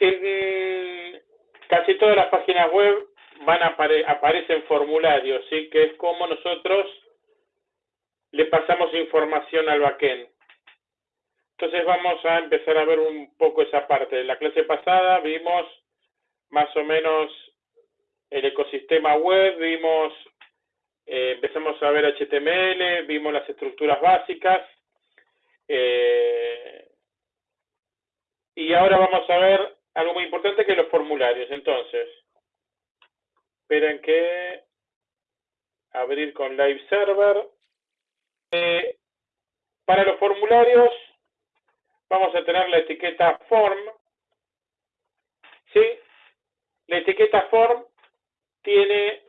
En casi todas las páginas web van a aparecen formularios, ¿sí? que es como nosotros le pasamos información al backend. Entonces vamos a empezar a ver un poco esa parte. En la clase pasada vimos más o menos el ecosistema web, vimos, eh, empezamos a ver HTML, vimos las estructuras básicas, eh, y ahora vamos a ver algo muy importante que los formularios. Entonces, esperen que abrir con Live Server. Eh, para los formularios vamos a tener la etiqueta form. ¿Sí? La etiqueta form tiene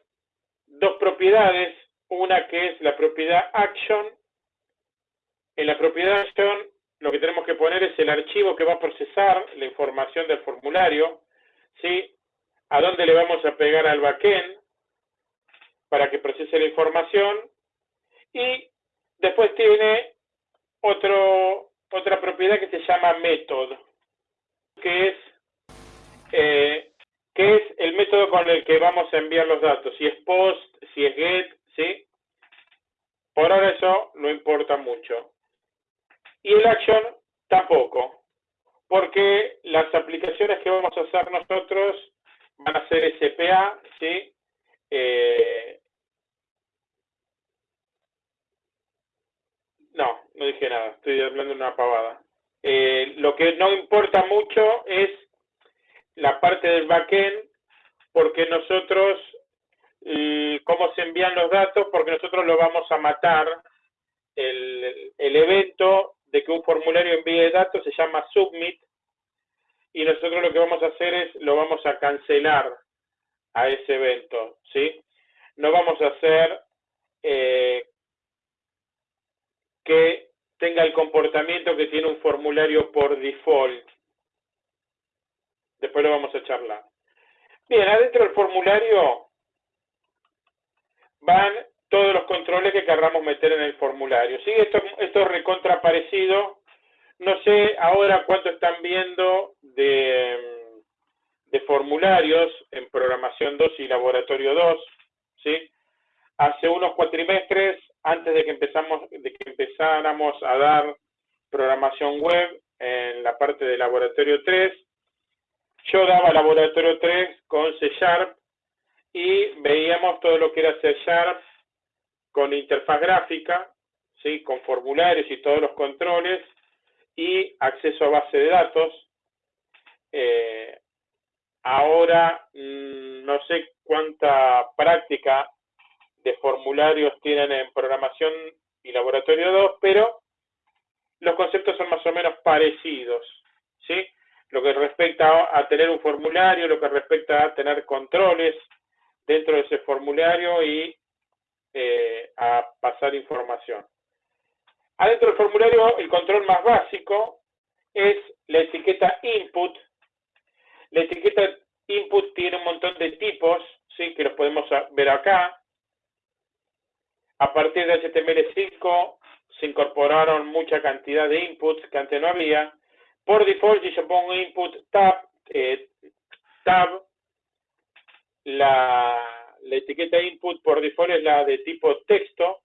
dos propiedades. Una que es la propiedad action. En la propiedad action lo que tenemos que poner es el archivo que va a procesar la información del formulario. ¿Sí? A dónde le vamos a pegar al backend para que procese la información. Y después tiene otro, otra propiedad que se llama method, que es, eh, que es el método con el que vamos a enviar los datos, si es post, si es get, ¿sí? Por ahora eso no importa mucho. Y el action tampoco, porque las aplicaciones que vamos a hacer nosotros van a ser SPA, ¿sí? Eh, no, no dije nada, estoy hablando de una pavada. Eh, lo que no importa mucho es la parte del backend, porque nosotros, cómo se envían los datos, porque nosotros lo vamos a matar. El, el evento de que un formulario envíe datos se llama submit, y nosotros lo que vamos a hacer es, lo vamos a cancelar a ese evento, ¿sí? No vamos a hacer eh, que tenga el comportamiento que tiene un formulario por default. Después lo vamos a charlar. Bien, adentro del formulario van todos los controles que querramos meter en el formulario. ¿Sí? Esto, esto es recontra parecido. No sé ahora cuánto están viendo de, de formularios en programación 2 y laboratorio 2. ¿sí? Hace unos cuatrimestres, antes de que, de que empezáramos a dar programación web en la parte de laboratorio 3, yo daba laboratorio 3 con C Sharp y veíamos todo lo que era C Sharp con interfaz gráfica, ¿sí? con formularios y todos los controles y acceso a base de datos. Eh, ahora mm, no sé cuánta práctica de formularios tienen en programación y laboratorio 2, pero los conceptos son más o menos parecidos, ¿sí? Lo que respecta a tener un formulario, lo que respecta a tener controles dentro de ese formulario y eh, a pasar información. Adentro del formulario, el control más básico es la etiqueta input. La etiqueta input tiene un montón de tipos, que los podemos ver acá. A partir de HTML5 se incorporaron mucha cantidad de inputs que antes no había. Por default, si yo pongo input tab, eh, tab la la etiqueta input por default es la de tipo texto,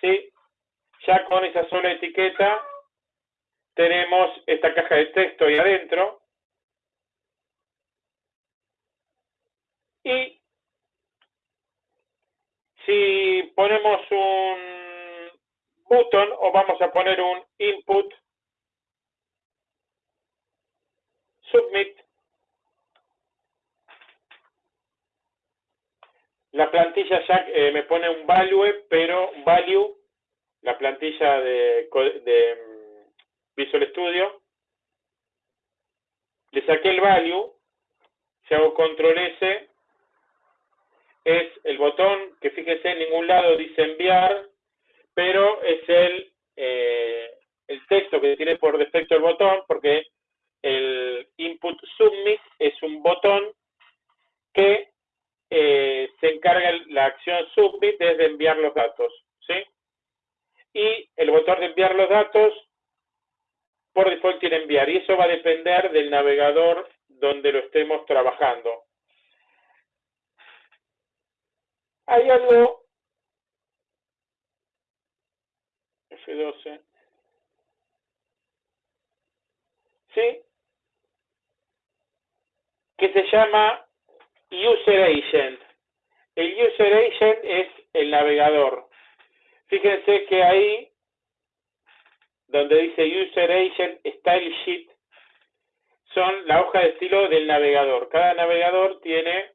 ¿sí? Ya con esa sola etiqueta tenemos esta caja de texto ahí adentro. Y si ponemos un button o vamos a poner un input submit La plantilla ya eh, me pone un value, pero value, la plantilla de, de mm, Visual Studio. Le saqué el value, si hago control S, es el botón que fíjese en ningún lado dice enviar, pero es el, eh, el texto que tiene por defecto el botón, porque el input submit es un botón que eh, se encarga la acción submit de enviar los datos, ¿sí? Y el botón de enviar los datos por default tiene enviar y eso va a depender del navegador donde lo estemos trabajando. Hay algo F12 ¿sí? que se llama User Agent. El User Agent es el navegador. Fíjense que ahí, donde dice User Agent Style Sheet, son la hoja de estilo del navegador. Cada navegador tiene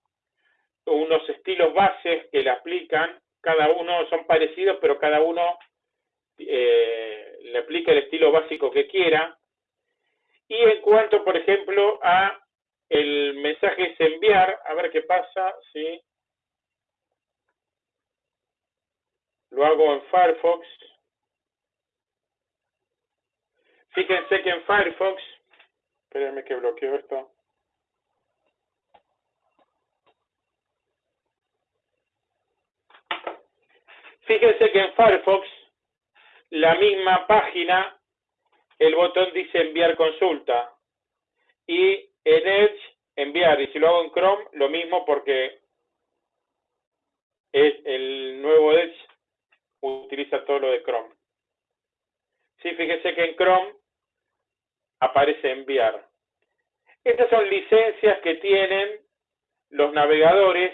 unos estilos bases que le aplican, cada uno son parecidos, pero cada uno eh, le aplica el estilo básico que quiera. Y en cuanto, por ejemplo, a el mensaje es enviar, a ver qué pasa, si lo hago en Firefox. Fíjense que en Firefox, espérenme que bloqueo esto. Fíjense que en Firefox, la misma página, el botón dice enviar consulta. Y en Edge, enviar. Y si lo hago en Chrome, lo mismo porque es el nuevo Edge utiliza todo lo de Chrome. Sí, fíjense que en Chrome aparece enviar. Estas son licencias que tienen los navegadores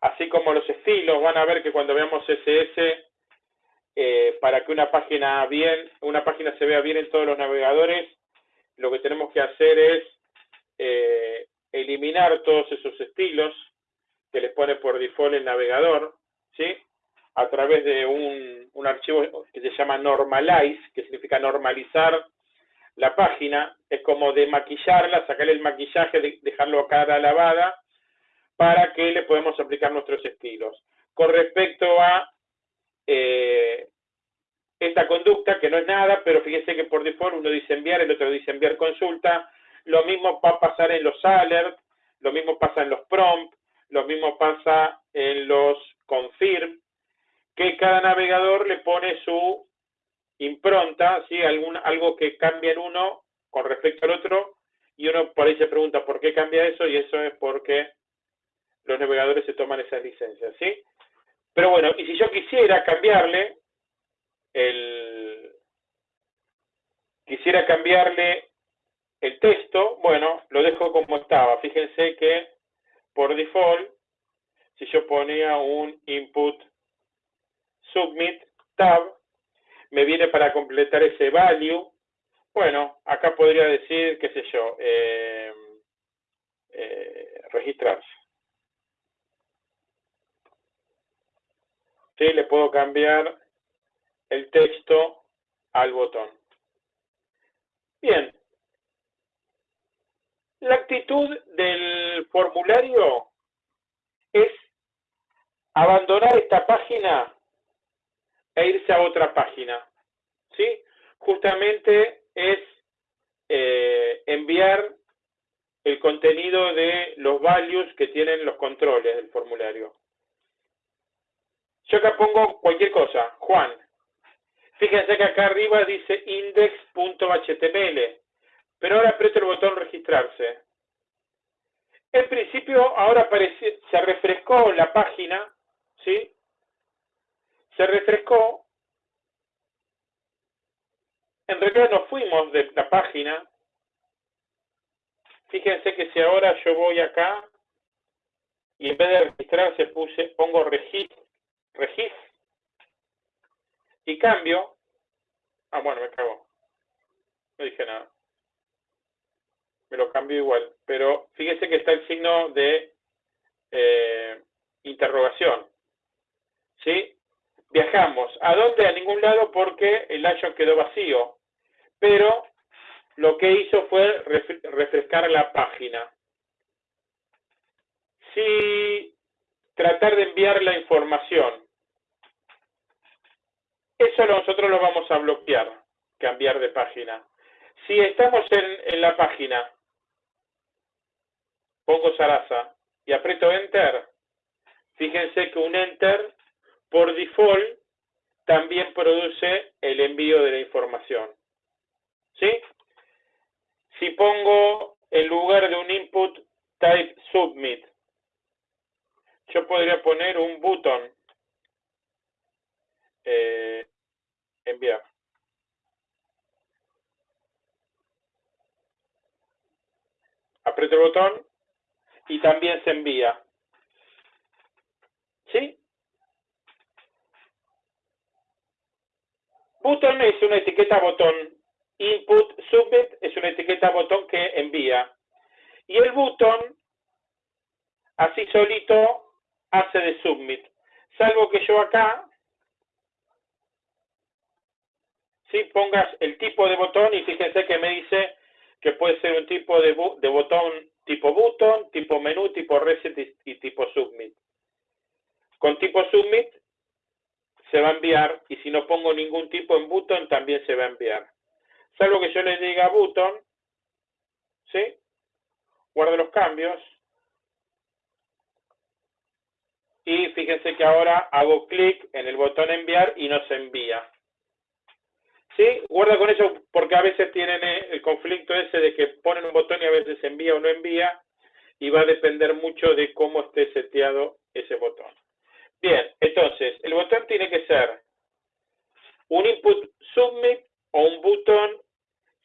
así como los estilos, van a ver que cuando veamos CSS, eh, para que una página bien, una página se vea bien en todos los navegadores, lo que tenemos que hacer es eh, eliminar todos esos estilos que les pone por default el navegador, ¿sí? A través de un, un archivo que se llama normalize, que significa normalizar la página, es como de maquillarla, sacarle el maquillaje, dejarlo a cara lavada, para que le podemos aplicar nuestros estilos. Con respecto a eh, esta conducta, que no es nada, pero fíjense que por default uno dice enviar, el otro dice enviar consulta, lo mismo va a pasar en los alerts, lo mismo pasa en los prompts, lo mismo pasa en los confirm, que cada navegador le pone su impronta, ¿sí? Algún, algo que cambia en uno con respecto al otro, y uno por ahí se pregunta por qué cambia eso, y eso es porque los navegadores se toman esas licencias, ¿sí? Pero bueno, y si yo quisiera cambiarle el quisiera cambiarle el texto, bueno, lo dejo como estaba. Fíjense que por default, si yo ponía un input submit tab, me viene para completar ese value. Bueno, acá podría decir, qué sé yo, eh, eh, registrarse. ¿sí? le puedo cambiar el texto al botón. Bien. La actitud del formulario es abandonar esta página e irse a otra página. ¿Sí? Justamente es eh, enviar el contenido de los values que tienen los controles del formulario. Yo acá pongo cualquier cosa, Juan. Fíjense que acá arriba dice index.html, pero ahora aprieto el botón registrarse. En principio, ahora aparece, se refrescó la página, ¿sí? Se refrescó. En realidad nos fuimos de la página. Fíjense que si ahora yo voy acá y en vez de registrarse puse, pongo registro regis y cambio. Ah, bueno, me cago. No dije nada. Me lo cambio igual. Pero fíjese que está el signo de eh, interrogación. ¿Sí? Viajamos. ¿A dónde? A ningún lado porque el action quedó vacío. Pero lo que hizo fue refrescar la página. Si tratar de enviar la información eso nosotros lo vamos a bloquear, cambiar de página. Si estamos en, la página, pongo Sarasa y aprieto Enter, fíjense que un Enter, por default, también produce el envío de la información. ¿sí? Si pongo en lugar de un input type submit, yo podría poner un button eh, enviar. Aprieto el botón y también se envía. ¿Sí? Button es una etiqueta botón. Input submit es una etiqueta botón que envía. Y el button, así solito, hace de submit. Salvo que yo acá, si pongas el tipo de botón y fíjense que me dice que puede ser un tipo de, de botón tipo button, tipo menú, tipo reset y tipo submit. Con tipo submit se va a enviar y si no pongo ningún tipo en button también se va a enviar. Salvo que yo le diga button, ¿sí? Guardo los cambios. Y fíjense que ahora hago clic en el botón enviar y no se envía. ¿Sí? Guarda con eso porque a veces tienen eh, el conflicto ese de que ponen un botón y a veces envía o no envía y va a depender mucho de cómo esté seteado ese botón. Bien, entonces, el botón tiene que ser un input submit o un button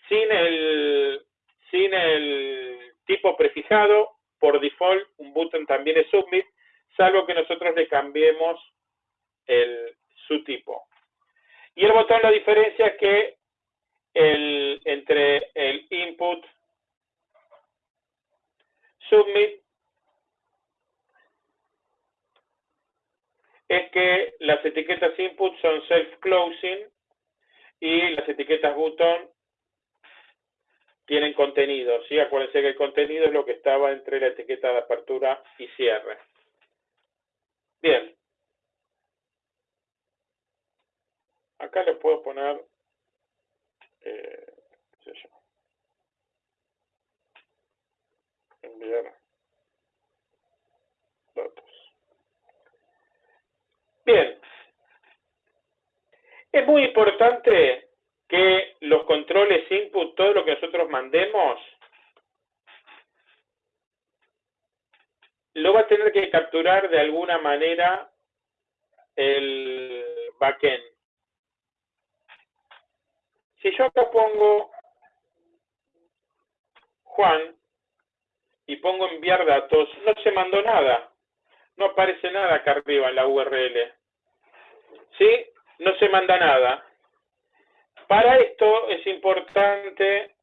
sin el, sin el tipo prefijado. Por default, un button también es submit, salvo que nosotros le cambiemos el, su tipo. Y el botón la diferencia es que el, entre el input submit es que las etiquetas input son self-closing y las etiquetas button tienen contenido, ¿sí? Acuérdense que el contenido es lo que estaba entre la etiqueta de apertura y cierre. Bien. Acá le puedo poner, eh, qué sé yo, enviar datos. Bien. Es muy importante que los controles input, todo lo que nosotros mandemos, lo va a tener que capturar de alguna manera el backend. Si yo acá pongo Juan y pongo enviar datos, no se mandó nada no aparece nada acá arriba en la URL. ¿Sí? No se manda nada. Para esto es importante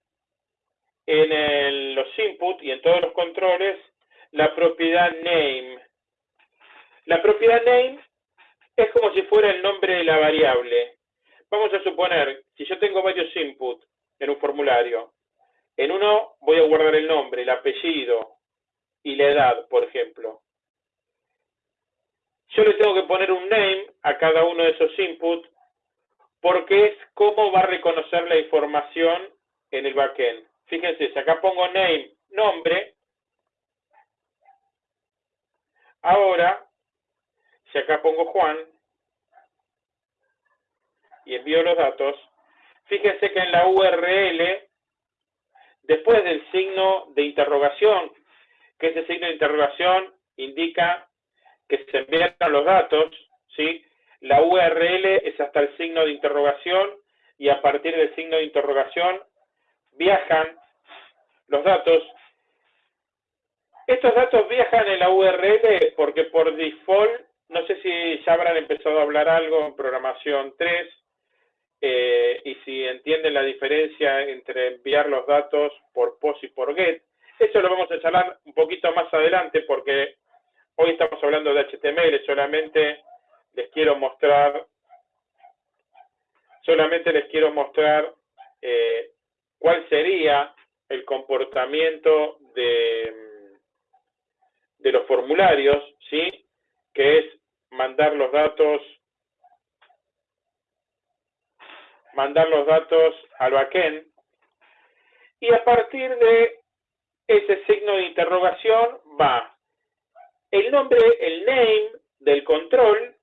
en los inputs y en todos los controles la propiedad name. La propiedad name es como si fuera el nombre de la variable. Vamos a suponer, si yo tengo varios inputs en un formulario, en uno voy a guardar el nombre, el apellido y la edad, por ejemplo yo le tengo que poner un name a cada uno de esos inputs porque es cómo va a reconocer la información en el backend. Fíjense, si acá pongo name, nombre, ahora, si acá pongo Juan y envío los datos, fíjense que en la URL, después del signo de interrogación, que ese signo de interrogación indica que se envían los datos, ¿sí? La URL es hasta el signo de interrogación y a partir del signo de interrogación viajan los datos. Estos datos viajan en la URL porque por default, no sé si ya habrán empezado a hablar algo en programación 3 eh, y si entienden la diferencia entre enviar los datos por POST y por GET. Eso lo vamos a charlar un poquito más adelante porque Hoy estamos hablando de HTML, solamente les quiero mostrar, solamente les quiero mostrar eh, cuál sería el comportamiento de, de los formularios, ¿sí? Que es mandar los datos, mandar los datos al backend, y a partir de ese signo de interrogación va el nombre, el name del control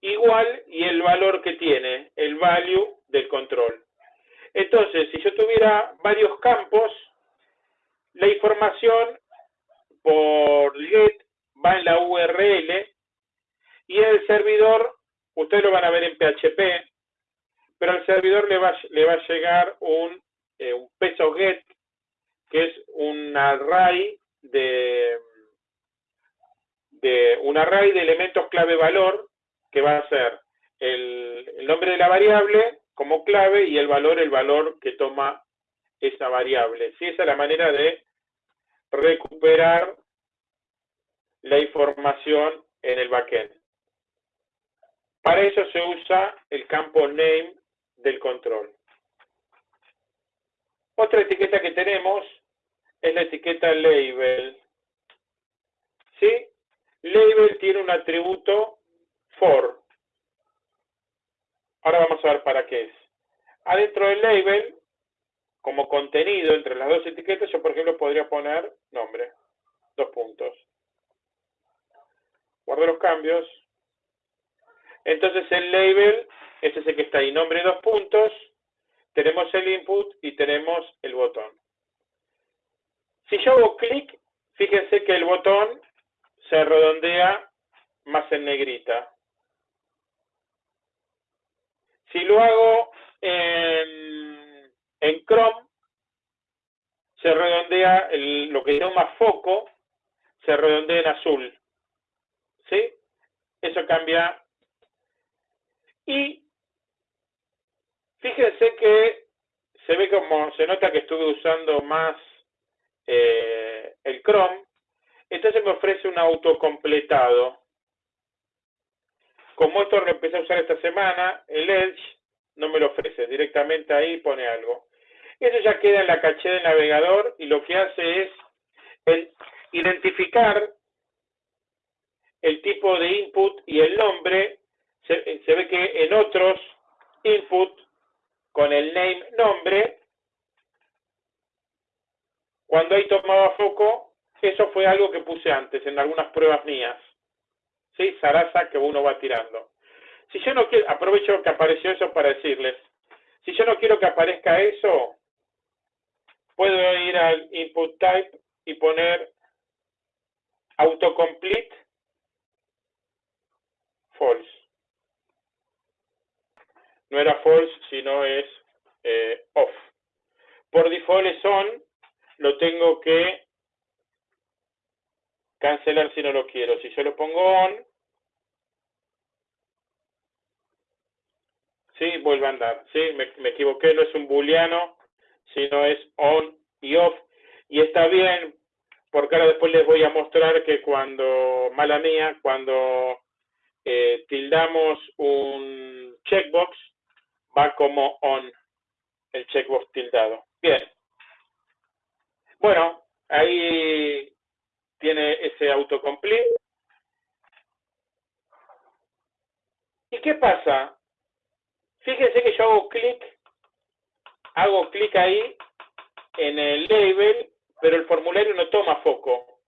igual y el valor que tiene, el value del control. Entonces, si yo tuviera varios campos, la información por get va en la URL y el servidor, ustedes lo van a ver en PHP, pero al servidor le va, le va a llegar un, eh, un peso get, que es un array de, de un array de elementos clave valor que va a ser el, el nombre de la variable como clave y el valor, el valor que toma esa variable. ¿Sí? Esa es la manera de recuperar la información en el backend. Para eso se usa el campo name del control. Otra etiqueta que tenemos es la etiqueta label. ¿Sí? Label tiene un atributo for. Ahora vamos a ver para qué es. Adentro del label, como contenido entre las dos etiquetas, yo por ejemplo podría poner nombre. Dos puntos. Guardo los cambios. Entonces el label es ese que está ahí. Nombre dos puntos. Tenemos el input y tenemos el botón. Si yo hago clic, fíjense que el botón se redondea más en negrita. Si lo hago en, en Chrome, se redondea lo que llama foco, se redondea en azul. ¿Sí? Eso cambia. Y fíjense que se ve como, se nota que estuve usando más eh, el Chrome, entonces me ofrece un autocompletado. Como esto lo empecé a usar esta semana, el Edge no me lo ofrece, directamente ahí pone algo. Eso ya queda en la caché del navegador y lo que hace es identificar el tipo de input y el nombre. Se, se ve que en otros input con el name nombre, cuando ahí tomaba foco, eso fue algo que puse antes en algunas pruebas mías. ¿sí? Sarasa que uno va tirando. Si yo no quiero, aprovecho que apareció eso para decirles, si yo no quiero que aparezca eso, puedo ir al input type y poner autocomplete false. No era false, sino es eh, off. Por default es on, lo tengo que cancelar si no lo quiero. Si yo lo pongo on, sí, vuelve a andar. Sí, me, equivoqué, no es un booleano, sino es on y off. Y está bien, porque ahora después les voy a mostrar que cuando, mala mía, cuando eh, tildamos un checkbox, va como on, el checkbox tildado. Bien. Bueno, ahí tiene ese autocomplete. ¿Y qué pasa? Fíjense que yo hago clic, hago clic ahí en el label, pero el formulario no toma foco.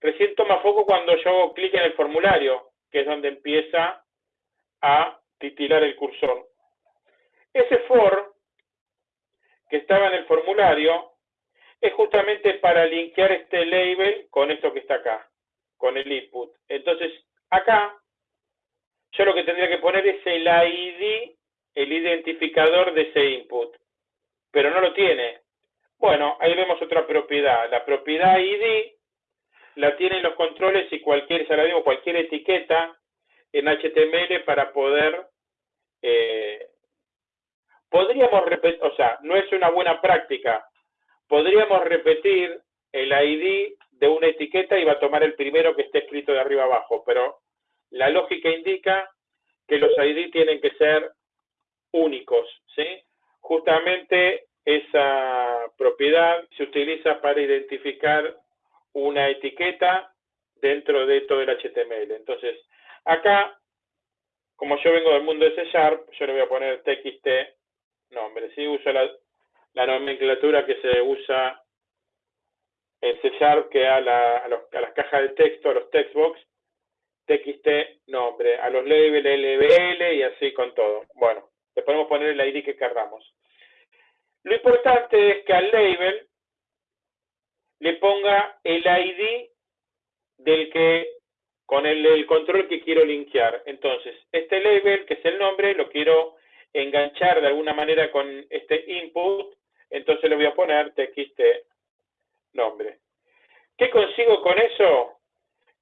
Recién toma foco cuando yo hago clic en el formulario, que es donde empieza a titilar el cursor. Ese for que estaba en el formulario es justamente para linkear este label con esto que está acá, con el input. Entonces, acá, yo lo que tendría que poner es el ID, el identificador de ese input, pero no lo tiene. Bueno, ahí vemos otra propiedad. La propiedad ID la tienen los controles y cualquier, ya cualquier etiqueta en HTML para poder eh, podríamos repetir, o sea, no es una buena práctica, podríamos repetir el ID de una etiqueta y va a tomar el primero que esté escrito de arriba abajo, pero la lógica indica que los ID tienen que ser únicos, ¿sí? Justamente esa propiedad se utiliza para identificar una etiqueta dentro de todo el HTML. Entonces, acá, como yo vengo del mundo de C Sharp, yo le voy a poner txt nombre. ¿sí? Uso la, nomenclatura que se usa en C Sharp, que a, la, a, las cajas de texto, a los textbox, txt nombre, a los labels LBL y así con todo. Bueno, le podemos poner el ID que querramos. Lo importante es que al label le ponga el ID del que con el, control que quiero linkear. Entonces, este label, que es el nombre, lo quiero enganchar de alguna manera con este input, entonces le voy a poner txt nombre. ¿Qué consigo con eso?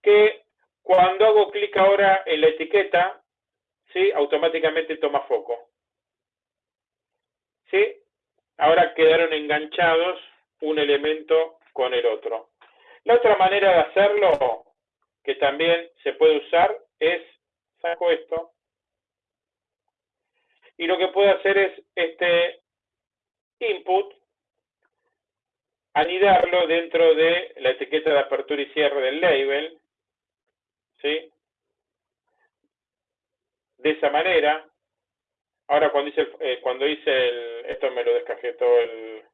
Que cuando hago clic ahora en la etiqueta, ¿sí? automáticamente toma foco. ¿Sí? Ahora quedaron enganchados un elemento con el otro. La otra manera de hacerlo, que también se puede usar, es, saco esto, y lo que puedo hacer es este input, anidarlo dentro de la etiqueta de apertura y cierre del label, ¿sí? De esa manera, ahora cuando hice, el, eh, cuando hice el, esto me lo descajetó el,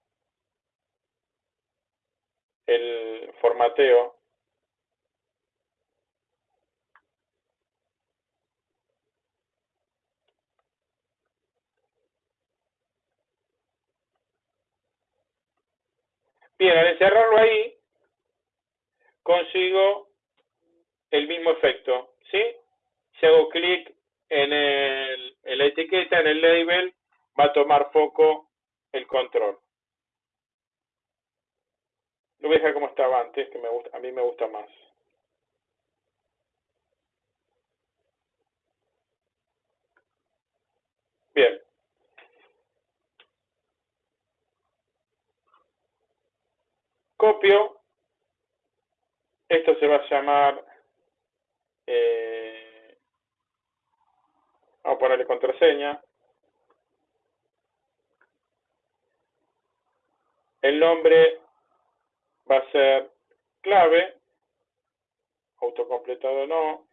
el formateo, Bien, al encerrarlo ahí, consigo el mismo efecto, ¿sí? Si hago clic en, en la etiqueta, en el label, va a tomar foco el control. Lo voy a dejar como estaba antes, que me gusta, a mí me gusta más. Bien. Copio. Esto se va a llamar... Eh, vamos a ponerle contraseña. El nombre va a ser clave, autocompletado no,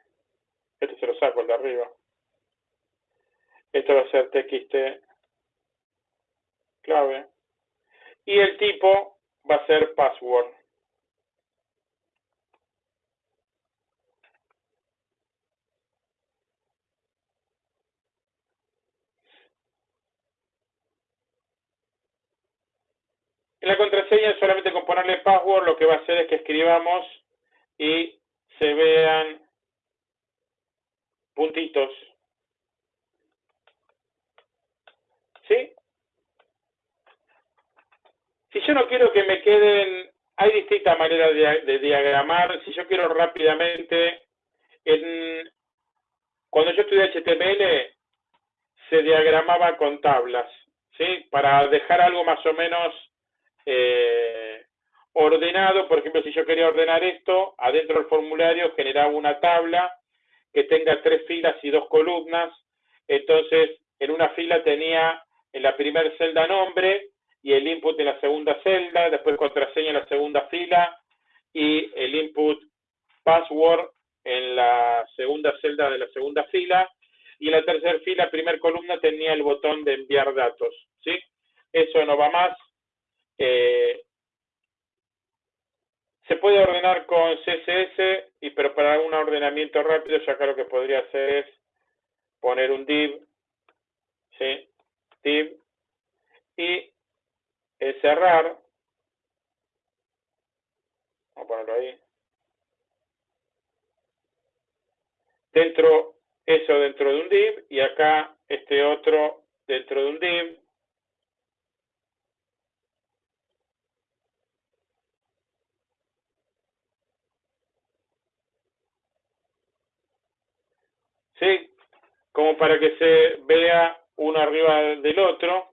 este se lo saco el de arriba. Esto va a ser txt clave. Y el tipo va a ser password. En la contraseña, solamente con ponerle password, lo que va a hacer es que escribamos y se vean puntitos. ¿Sí? Si yo no quiero que me queden, hay distintas maneras de, diagramar. Si yo quiero rápidamente, en, cuando yo estudié HTML, se diagramaba con tablas, ¿sí? Para dejar algo más o menos eh, ordenado, por ejemplo, si yo quería ordenar esto, adentro del formulario generaba una tabla que tenga tres filas y dos columnas, entonces en una fila tenía en la primera celda nombre y el input en la segunda celda, después contraseña en la segunda fila y el input password en la segunda celda de la segunda fila y la tercera fila, primera columna, tenía el botón de enviar datos, ¿sí? Eso no va más, eh, se puede ordenar con CSS, y, pero para un ordenamiento rápido, ya acá lo que podría hacer es poner un div, ¿sí? div, y cerrar, vamos a ponerlo ahí, dentro, eso dentro de un div, y acá este otro dentro de un div, ¿sí? Como para que se vea uno arriba del otro.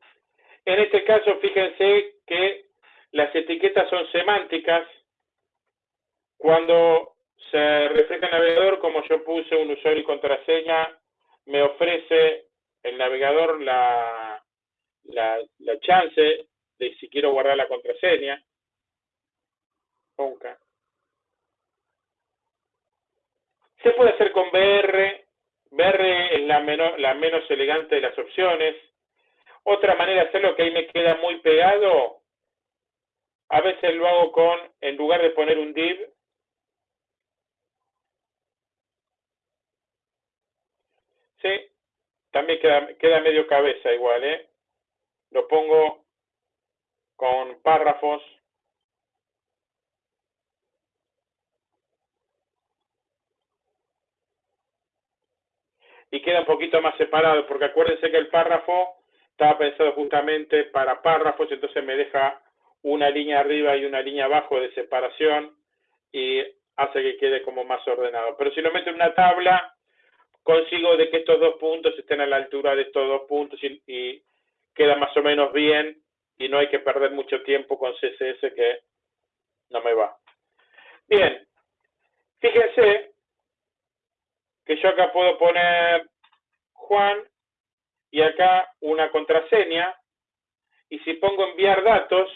En este caso, fíjense que las etiquetas son semánticas. Cuando se refleja el navegador, como yo puse un usuario y contraseña, me ofrece el navegador la, la, chance de si quiero guardar la contraseña. Nunca. Se puede hacer con BR, BR es la, la menos elegante de las opciones. Otra manera de hacerlo que ahí me queda muy pegado, a veces lo hago con, en lugar de poner un div, sí, también queda, queda medio cabeza igual, ¿eh? Lo pongo con párrafos. Y queda un poquito más separado, porque acuérdense que el párrafo estaba pensado justamente para párrafos, entonces me deja una línea arriba y una línea abajo de separación y hace que quede como más ordenado. Pero si lo meto en una tabla, consigo de que estos dos puntos estén a la altura de estos dos puntos y, queda más o menos bien y no hay que perder mucho tiempo con CSS que no me va. Bien, fíjense que yo acá puedo poner Juan y acá una contraseña y si pongo enviar datos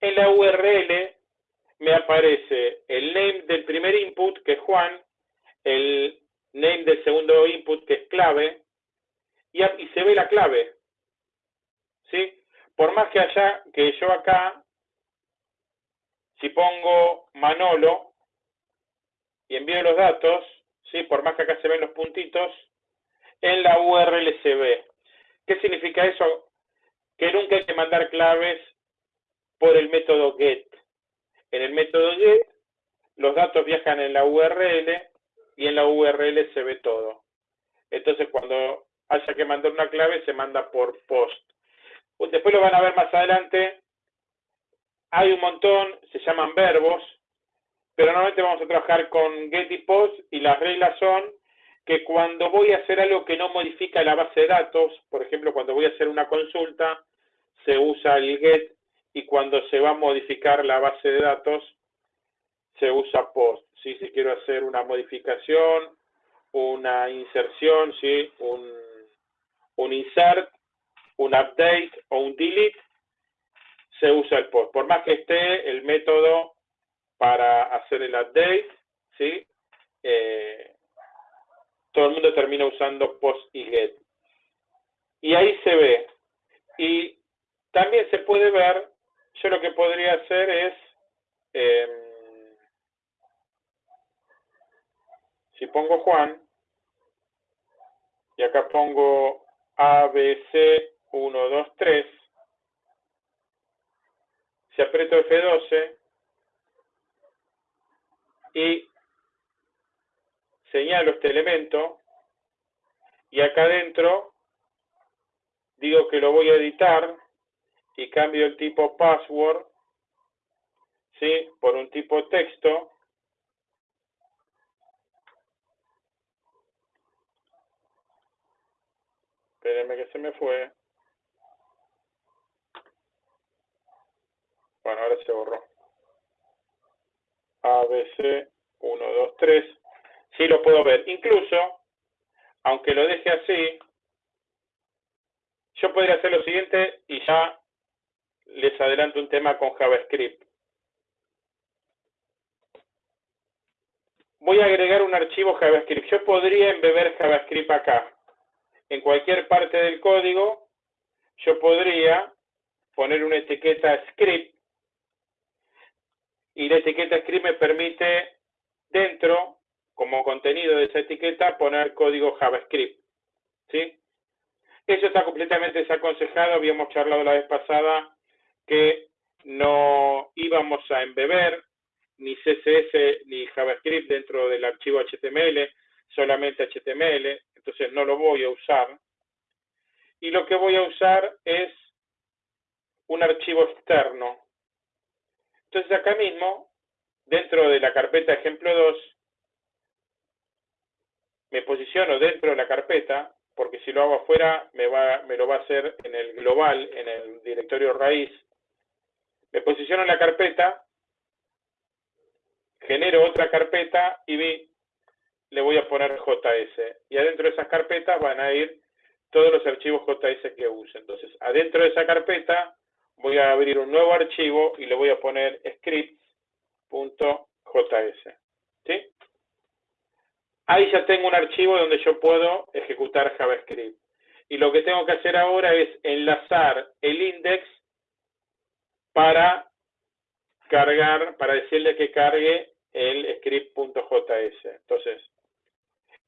en la URL me aparece el name del primer input, que es Juan, el name del segundo input, que es clave, y, se ve la clave. ¿Sí? Por más que haya, que yo acá, si pongo Manolo y envío los datos, ¿sí? por más que acá se ven los puntitos, en la URL se ve. ¿Qué significa eso? Que nunca hay que mandar claves por el método get. En el método get, los datos viajan en la URL y en la URL se ve todo. Entonces, cuando haya que mandar una clave, se manda por post. Después lo van a ver más adelante. Hay un montón, se llaman verbos, pero normalmente vamos a trabajar con get y post y las reglas son que cuando voy a hacer algo que no modifica la base de datos, por ejemplo, cuando voy a hacer una consulta, se usa el get y cuando se va a modificar la base de datos se usa post. Si quiero hacer una modificación, una inserción, ¿sí? un, un insert, un update o un delete, se usa el post. Por más que esté el método para hacer el update, ¿sí? Eh, todo el mundo termina usando post y get. Y ahí se ve. Y también se puede ver yo lo que podría hacer es, em, si pongo Juan, y acá pongo ABC 1, 2, 3, si aprieto F12 y señalo este elemento, y acá adentro digo que lo voy a editar, y cambio el tipo password ¿sí? por un tipo texto espérenme que se me fue bueno ahora se borró ABC 1, 2, 3 sí lo puedo ver incluso aunque lo deje así yo podría hacer lo siguiente y ya les adelanto un tema con JavaScript. Voy a agregar un archivo JavaScript. Yo podría embeber JavaScript acá. En cualquier parte del código, yo podría poner una etiqueta script y la etiqueta script me permite dentro, como contenido de esa etiqueta, poner código JavaScript. ¿Sí? Eso está completamente desaconsejado, habíamos charlado la vez pasada que no íbamos a embeber ni CSS ni JavaScript dentro del archivo HTML, solamente HTML, entonces no lo voy a usar. Y lo que voy a usar es un archivo externo. Entonces acá mismo, dentro de la carpeta ejemplo 2, me posiciono dentro de la carpeta, porque si lo hago afuera me, va, me lo va a hacer en el global, en el directorio raíz, me posiciono en la carpeta, genero otra carpeta y vi, le voy a poner JS. Y adentro de esas carpetas van a ir todos los archivos JS que use. Entonces, adentro de esa carpeta voy a abrir un nuevo archivo y le voy a poner scripts.js. ¿Sí? Ahí ya tengo un archivo donde yo puedo ejecutar JavaScript. Y lo que tengo que hacer ahora es enlazar el index para cargar, para decirle que cargue el script.js. Entonces,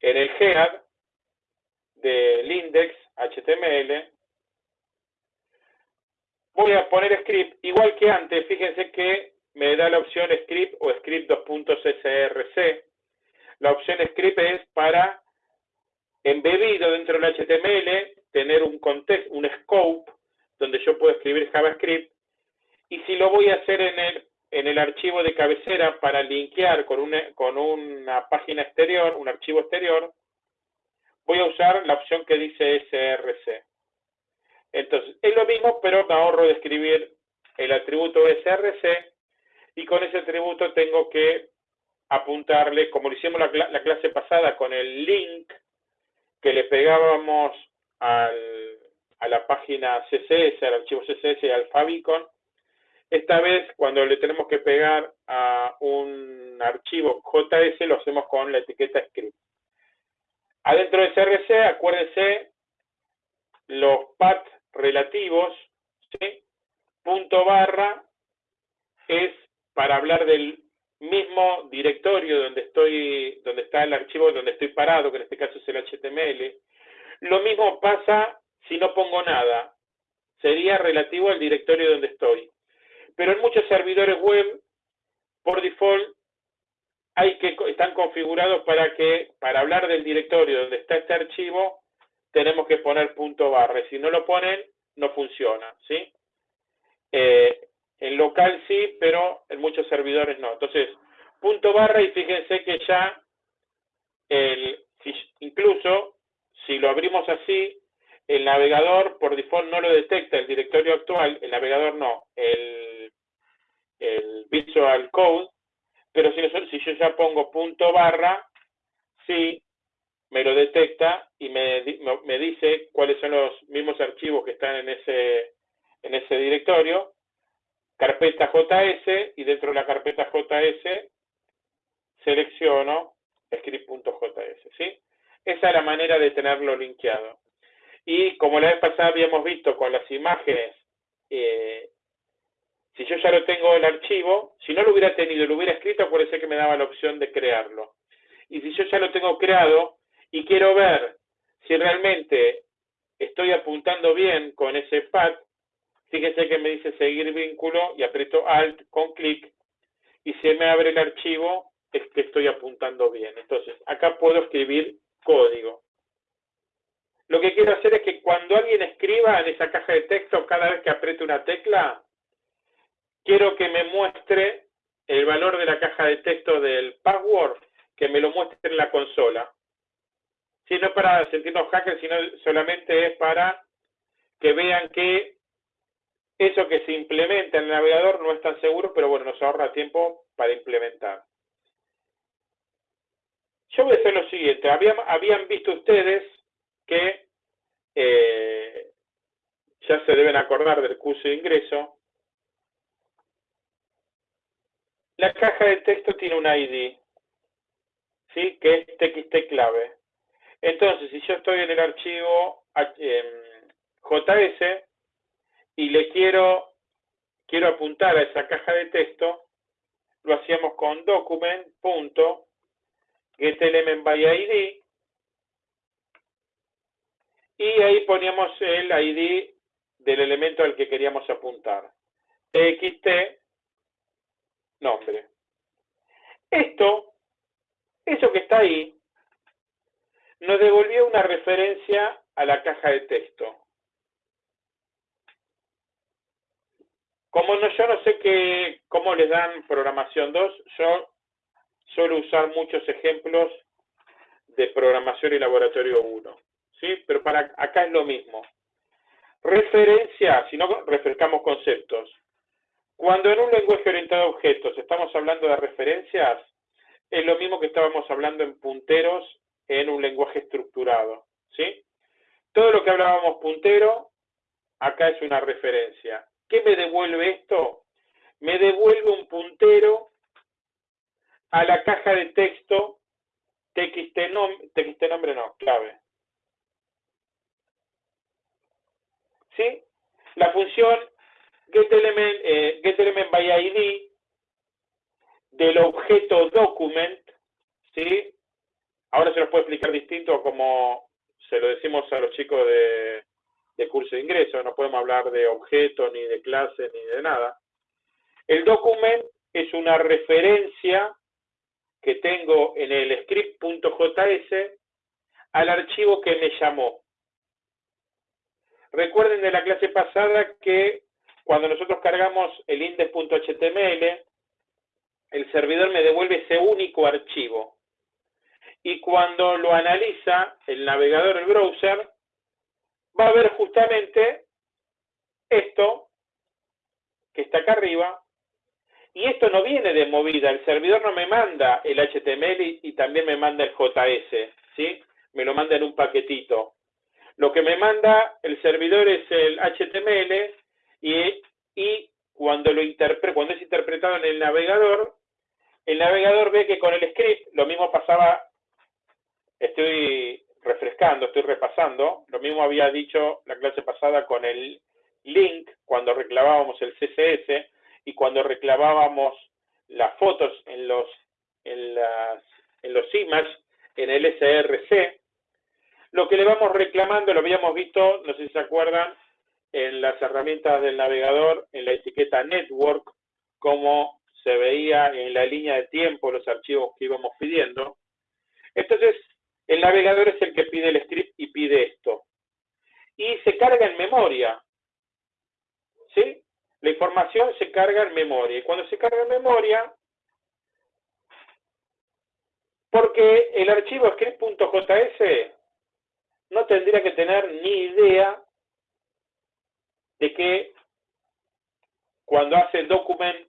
en el head del index HTML, voy a poner script, igual que antes, fíjense que me da la opción script o script 2.src. La opción script es para embebido dentro del HTML, tener un contexto, un scope, donde yo puedo escribir JavaScript, y si lo voy a hacer en el, en el archivo de cabecera para linkear con una, con una página exterior, un archivo exterior, voy a usar la opción que dice SRC. Entonces, es lo mismo, pero me ahorro de escribir el atributo SRC y con ese atributo tengo que apuntarle, como lo hicimos la, la clase pasada con el link que le pegábamos a la página CSS, al archivo CSS y al Favicon, esta vez cuando le tenemos que pegar a un archivo JS lo hacemos con la etiqueta script. Adentro de CRC, acuérdense los paths relativos, ¿sí? punto barra es para hablar del mismo directorio donde estoy, donde está el archivo donde estoy parado, que en este caso es el HTML. Lo mismo pasa si no pongo nada. Sería relativo al directorio donde estoy. Pero en muchos servidores web, por default, hay que, están configurados para que, para hablar del directorio donde está este archivo, tenemos que poner punto barra. Si no lo ponen, no funciona, ¿sí? Eh, en local sí, pero en muchos servidores no. Entonces, punto barra y fíjense que ya, el, incluso si lo abrimos así, el navegador por default no lo detecta, el directorio actual, el navegador no, el, el Visual Code, pero si, si yo ya pongo punto barra, sí, me lo detecta y me, me dice cuáles son los mismos archivos que están en ese, en ese directorio, carpeta JS, y dentro de la carpeta JS selecciono script.js, ¿sí? Esa es la manera de tenerlo linkeado. Y como la vez pasada habíamos visto con las imágenes, eh, si yo ya lo tengo el archivo, si no lo hubiera tenido y lo hubiera escrito, ser que me daba la opción de crearlo. Y si yo ya lo tengo creado y quiero ver si realmente estoy apuntando bien con ese pad, fíjese que me dice seguir vínculo y aprieto Alt con clic y se me abre el archivo, es que estoy apuntando bien. Entonces, acá puedo escribir código. Lo que quiero hacer es que cuando alguien escriba en esa caja de texto, cada vez que apriete una tecla, quiero que me muestre el valor de la caja de texto del password, que me lo muestre en la consola. Si no para sentirnos hackers, sino solamente es para que vean que eso que se implementa en el navegador no es tan seguro, pero bueno, nos ahorra tiempo para implementar. Yo voy a hacer lo siguiente. habían visto ustedes que eh, ya se deben acordar del curso de ingreso. La caja de texto tiene un ID, ¿sí? que es TXT clave. Entonces, si yo estoy en el archivo JS y le quiero, quiero apuntar a esa caja de texto, lo hacíamos con document.getElementById y ahí poníamos el ID del elemento al que queríamos apuntar. TXT, nombre. Esto, eso que está ahí, nos devolvió una referencia a la caja de texto. Como no, yo no sé qué, cómo les dan programación 2, yo suelo usar muchos ejemplos de programación y laboratorio 1. ¿sí? Pero para acá es lo mismo. Referencia, si no refrescamos conceptos. Cuando en un lenguaje orientado a objetos estamos hablando de referencias, es lo mismo que estábamos hablando en punteros en un lenguaje estructurado, ¿sí? Todo lo que hablábamos puntero, acá es una referencia. ¿Qué me devuelve esto? Me devuelve un puntero a la caja de texto TXT, TXT nombre no, clave. ¿sí? La función getElement, eh, del objeto document, ¿sí? Ahora se los puedo explicar distinto como se lo decimos a los chicos de, de curso de ingreso, no podemos hablar de objeto, ni de clase, ni de nada. El document es una referencia que tengo en el script.js al archivo que me llamó. Recuerden de la clase pasada que cuando nosotros cargamos el index.html, el servidor me devuelve ese único archivo. Y cuando lo analiza el navegador, el browser, va a ver justamente esto que está acá arriba, y esto no viene de movida, el servidor no me manda el HTML y, también me manda el JS, ¿sí? Me lo manda en un paquetito. Lo que me manda el servidor es el HTML y, cuando, lo cuando es interpretado en el navegador, el navegador ve que con el script, lo mismo pasaba, estoy refrescando, estoy repasando, lo mismo había dicho la clase pasada con el link, cuando reclamábamos el CSS y cuando reclamábamos las fotos en los, en las, en los images, en el SRC, lo que le vamos reclamando, lo habíamos visto, no sé si se acuerdan, en las herramientas del navegador, en la etiqueta Network, como se veía en la línea de tiempo los archivos que íbamos pidiendo. Entonces, el navegador es el que pide el script y pide esto. Y se carga en memoria. ¿Sí? La información se carga en memoria. Y cuando se carga en memoria, porque el archivo script.js no tendría que tener ni idea de que cuando hace document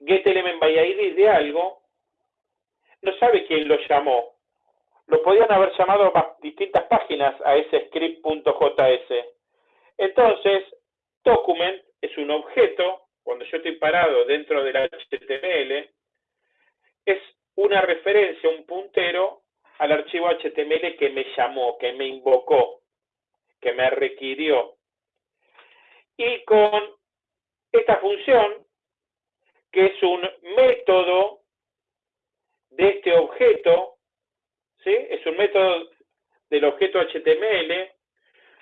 get element by ID de algo, no sabe quién lo llamó. Lo podían haber llamado distintas páginas a ese script.js. Entonces, document es un objeto, cuando yo estoy parado dentro del HTML, es una referencia, un puntero al archivo HTML que me llamó, que me invocó, que me requirió. Y con esta función, que es un método de este objeto, es un método del objeto HTML,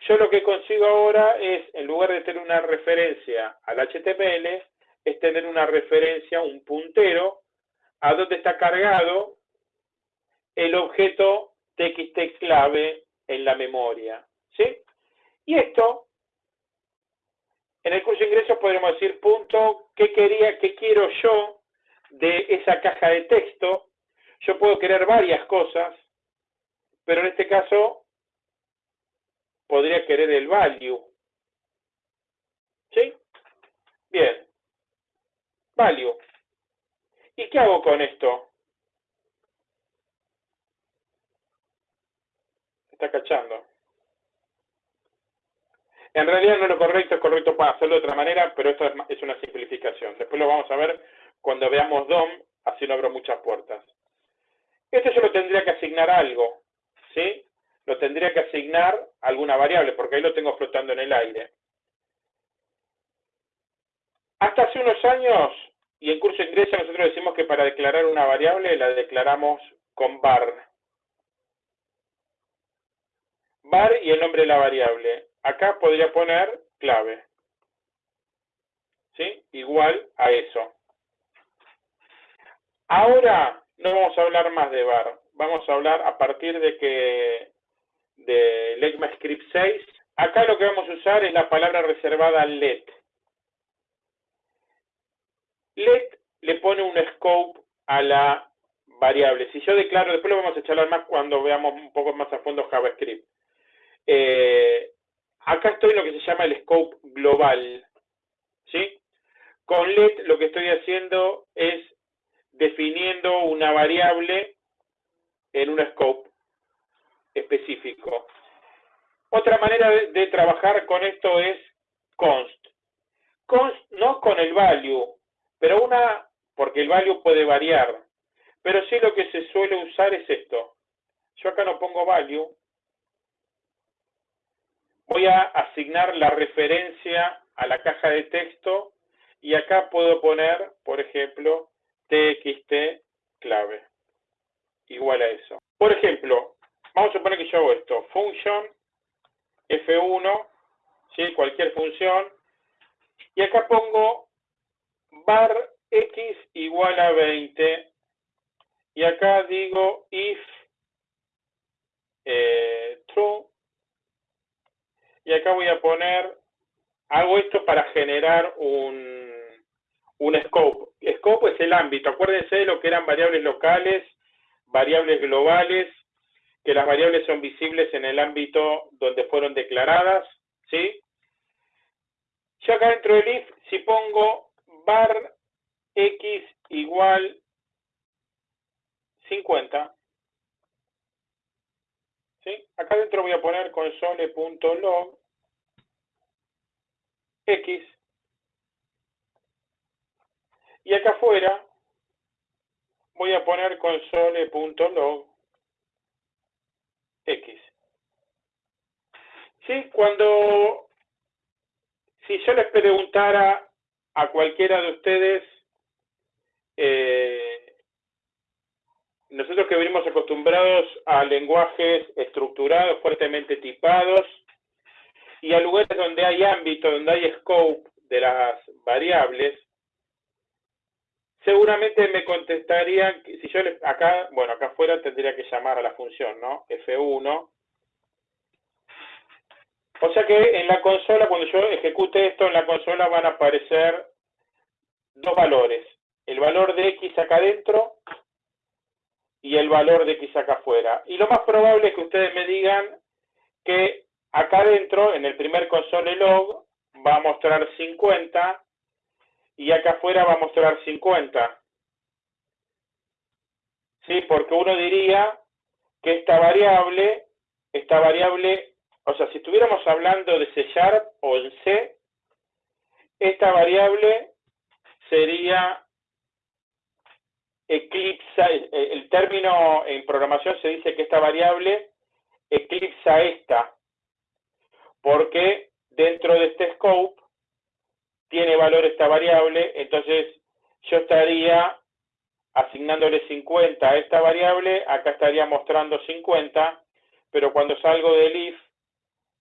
yo lo que consigo ahora es, en lugar de tener una referencia al HTML, es tener una referencia, un puntero, a donde está cargado el objeto txt clave en la memoria. ¿sí? Y esto, en el curso de ingresos podríamos decir, punto, ¿qué quería, qué quiero yo de esa caja de texto? Yo puedo querer varias cosas, pero en este caso podría querer el value. ¿Sí? Bien. Value. ¿Y qué hago con esto? está cachando. En realidad no es lo correcto, es correcto para hacerlo de otra manera, pero esto es una simplificación. Después lo vamos a ver cuando veamos DOM, así no abro muchas puertas. Esto yo lo tendría que asignar algo, ¿sí? Lo tendría que asignar alguna variable, porque ahí lo tengo flotando en el aire. Hasta hace unos años, y en curso de ingreso nosotros decimos que para declarar una variable la declaramos con var var y el nombre de la variable. Acá podría poner clave. ¿Sí? Igual a eso. Ahora no vamos a hablar más de var. Vamos a hablar a partir de que de ECMAScript 6. Acá lo que vamos a usar es la palabra reservada let. Let le pone un scope a la variable. Si yo declaro, después lo vamos a charlar más cuando veamos un poco más a fondo JavaScript. Eh, acá estoy en lo que se llama el scope global. ¿sí? Con let lo que estoy haciendo es definiendo una variable en un scope específico. Otra manera de, trabajar con esto es const. Const no con el value, pero una, porque el value puede variar, pero sí lo que se suele usar es esto. Yo acá no pongo value, voy a asignar la referencia a la caja de texto y acá puedo poner, por ejemplo, txt clave, igual a eso. Por ejemplo, vamos a suponer que yo hago esto, function f1 ¿sí? cualquier función, y acá pongo var x igual a 20, y acá digo if eh, true, y acá voy a poner, hago esto para generar un, un scope. Scope es el ámbito, acuérdense de lo que eran variables locales, variables globales, que las variables son visibles en el ámbito donde fueron declaradas, ¿sí? Yo acá dentro del if, si pongo var x igual 50, ¿sí? Acá dentro voy a poner console.log x y acá afuera voy a poner console.log x. ¿Sí? Cuando, si yo les preguntara a cualquiera de ustedes, eh, nosotros que venimos acostumbrados a lenguajes estructurados, fuertemente tipados, y a lugares donde hay ámbito, donde hay scope de las variables, seguramente me contestarían, si yo acá, bueno, acá afuera tendría que llamar a la función, ¿no? F1. O sea que en la consola, cuando yo ejecute esto, en la consola van a aparecer dos valores. El valor de X acá adentro y el valor de X acá afuera. Y lo más probable es que ustedes me digan que acá adentro, en el primer console log, va a mostrar 50 y acá afuera va a mostrar 50. ¿Sí? Porque uno diría que esta variable, esta variable, o sea, si estuviéramos hablando de C Sharp o en C, esta variable sería eclipsa, el término en programación se dice que esta variable eclipsa esta, porque dentro de este scope tiene valor esta variable, entonces yo estaría asignándole 50 a esta variable, acá estaría mostrando 50, pero cuando salgo del if,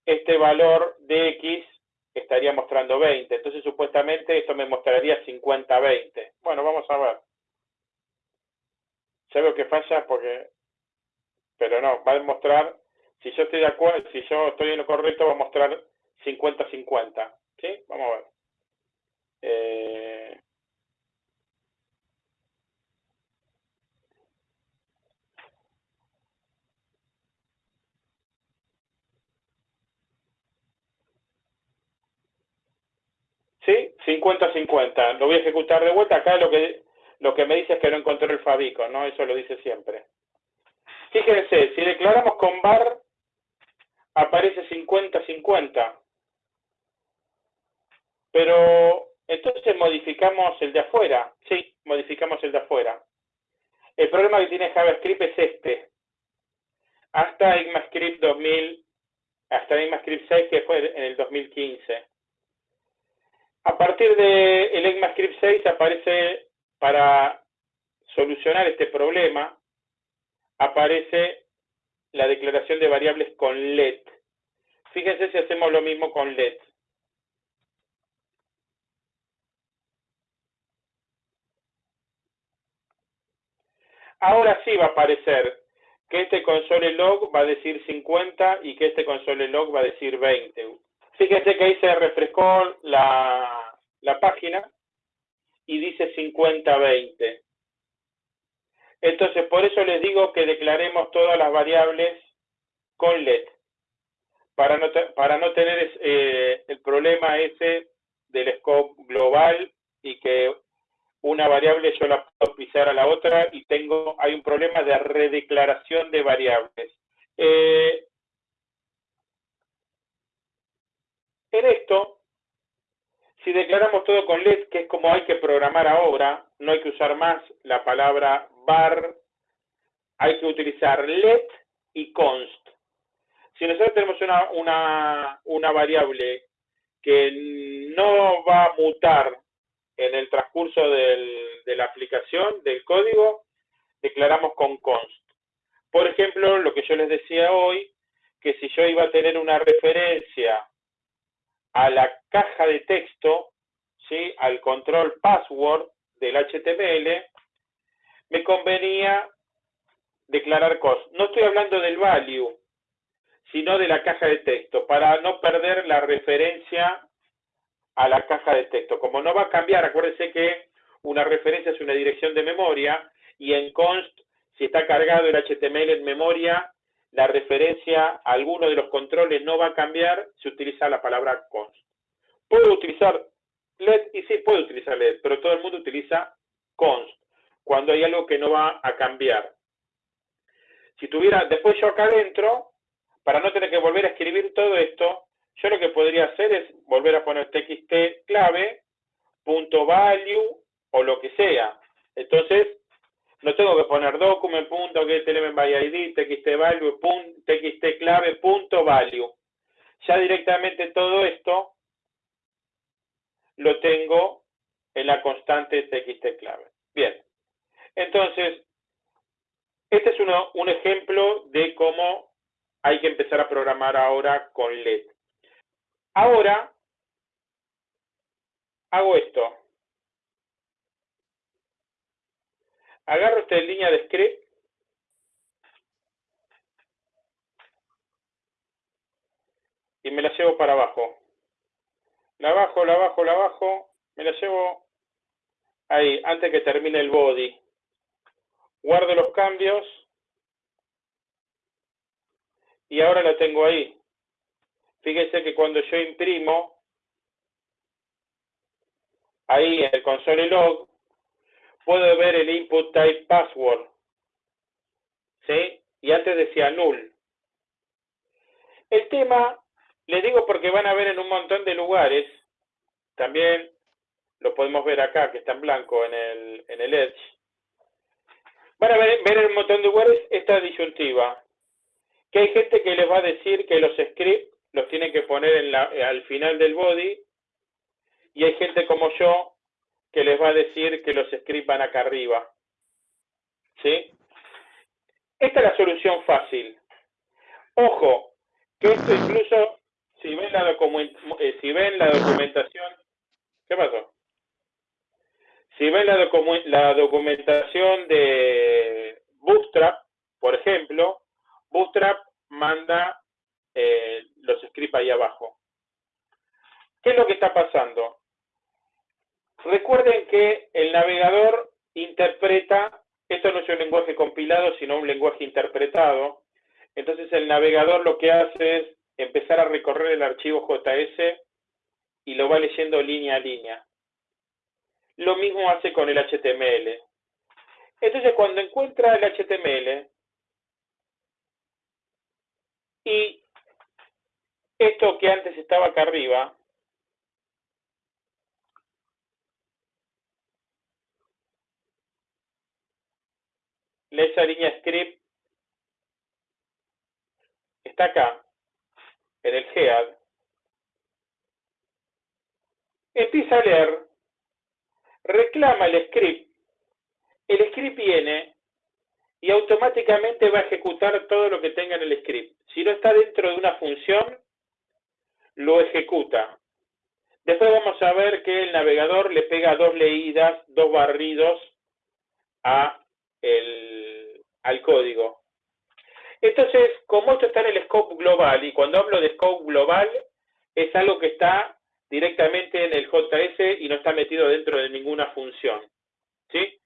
este valor de x estaría mostrando 20. Entonces, supuestamente, esto me mostraría 50-20. Bueno, vamos a ver. Ya veo que falla porque... Pero no, va a mostrar... Si yo estoy de acuerdo, si yo estoy en lo correcto, va a mostrar 50-50. ¿Sí? Vamos a ver. Eh, ¿Sí? 50-50. Lo voy a ejecutar de vuelta. Acá lo que, lo que me dice es que no encontré el Fabico, ¿no? Eso lo dice siempre. Fíjense, si declaramos con bar, aparece 50-50. Pero entonces modificamos el de afuera. Sí, modificamos el de afuera. El problema que tiene JavaScript es este. Hasta ECMAScript 2000, hasta ECMAScript 6 que fue en el 2015. A partir de el ECMAScript 6 aparece para solucionar este problema, aparece la declaración de variables con let. Fíjense si hacemos lo mismo con let. Ahora sí va a aparecer que este console log va a decir 50 y que este console log va a decir 20. Fíjense que ahí se refrescó la, la página y dice 50-20. Entonces, por eso les digo que declaremos todas las variables con let, para no, para no tener eh, el problema ese del scope global y que una variable yo la puedo pisar a la otra y tengo, hay un problema de redeclaración de variables. Eh, en esto, si declaramos todo con let, que es como hay que programar ahora, no hay que usar más la palabra var, hay que utilizar let y const. Si nosotros tenemos una, una, una variable que no va a mutar en el transcurso de la aplicación del código, declaramos con const. Por ejemplo, lo que yo les decía hoy, que si yo iba a tener una referencia a la caja de texto, ¿sí? al control password del HTML, me convenía declarar cost. No estoy hablando del value, sino de la caja de texto, para no perder la referencia a la caja de texto. Como no va a cambiar, acuérdense que una referencia es una dirección de memoria y en const, si está cargado el HTML en memoria, la referencia a alguno de los controles no va a cambiar, se utiliza la palabra const. Puedo utilizar LED y sí puedo utilizar LED, pero todo el mundo utiliza const cuando hay algo que no va a cambiar. Si tuviera, después yo acá adentro, para no tener que volver a escribir todo esto, yo lo que podría hacer es volver a poner txt clave, punto value o lo que sea. Entonces, no tengo que poner document, punto, by txt value, txt clave, punto value. Ya directamente todo esto lo tengo en la constante txt clave. Bien. Entonces, este es uno, un ejemplo de cómo hay que empezar a programar ahora con LED. Ahora, hago esto. Agarro esta línea de script y me la llevo para abajo. La bajo, la bajo, la bajo, me la llevo ahí, antes que termine el body. Guardo los cambios y ahora la tengo ahí. Fíjense que cuando yo imprimo, ahí en el console log, puedo ver el input type password. ¿Sí? Y antes decía null. El tema, les digo porque van a ver en un montón de lugares, también lo podemos ver acá, que está en blanco en el, en el Edge. Van a ver, ver en un montón de lugares esta disyuntiva. Que hay gente que les va a decir que los scripts los tienen que poner en la, al final del body y hay gente como yo que les va a decir que los scripts van acá arriba. ¿Sí? Esta es la solución fácil. Ojo, que esto incluso, si ven la, eh, si ven la documentación, ¿qué pasó? Si ven la, la documentación de Bootstrap, por ejemplo, Bootstrap manda eh, los scripts ahí abajo. ¿Qué es lo que está pasando? Recuerden que el navegador interpreta, esto no es un lenguaje compilado, sino un lenguaje interpretado. Entonces el navegador lo que hace es empezar a recorrer el archivo JS y lo va leyendo línea a línea. Lo mismo hace con el HTML. Entonces cuando encuentra el HTML y esto que antes estaba acá arriba, esa línea script. Está acá, en el head, empieza a leer, reclama el script, el script viene y automáticamente va a ejecutar todo lo que tenga en el script. Si no está dentro de una función, lo ejecuta. Después vamos a ver que el navegador le pega dos leídas, dos barridos a el, al código. Entonces, como esto está en el scope global, y cuando hablo de scope global, es algo que está directamente en el JS y no está metido dentro de ninguna función. ¿sí?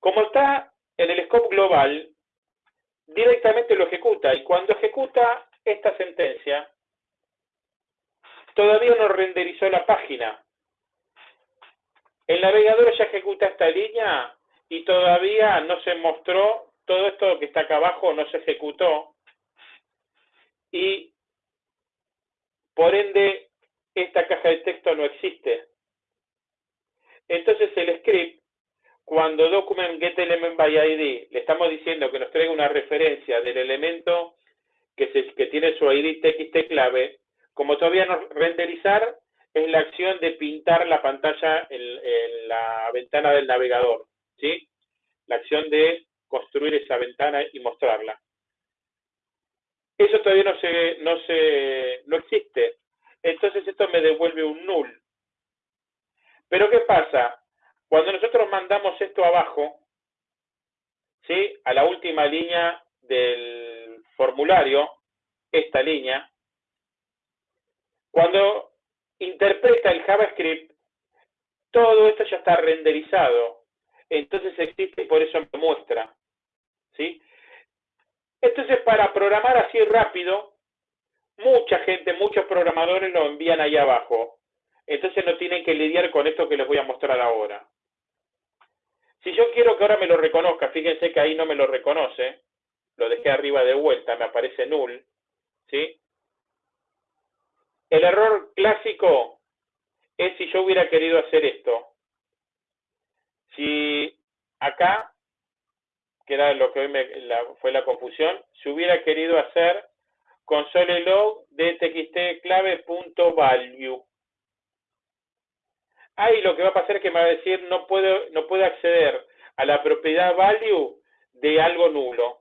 Como está en el scope global, directamente lo ejecuta, y cuando ejecuta esta sentencia, todavía no renderizó la página. El navegador ya ejecuta esta línea y todavía no se mostró, todo esto que está acá abajo no se ejecutó y por ende esta caja de texto no existe. Entonces el script, cuando document get element by ID, le estamos diciendo que nos traiga una referencia del elemento que, se, que tiene su ID txt clave, como todavía no renderizar, es la acción de pintar la pantalla en la ventana del navegador. ¿sí? La acción de construir esa ventana y mostrarla. Eso todavía no se, no se, no existe. entonces esto me devuelve un null. Pero ¿qué pasa? Cuando nosotros mandamos esto abajo, ¿sí? a la última línea del formulario, esta línea, cuando interpreta el JavaScript, todo esto ya está renderizado. Entonces existe y por eso me muestra. ¿sí? Entonces, para programar así rápido, mucha gente, muchos programadores lo envían ahí abajo. Entonces no tienen que lidiar con esto que les voy a mostrar ahora. Si yo quiero que ahora me lo reconozca, fíjense que ahí no me lo reconoce, lo dejé arriba de vuelta, me aparece null, ¿sí? El error clásico es si yo hubiera querido hacer esto. Si acá, que era lo que hoy me, fue la confusión, si hubiera querido hacer console log de txt clave.value. Ahí lo que va a pasar es que me va a decir no puedo, no puedo acceder a la propiedad value de algo nulo.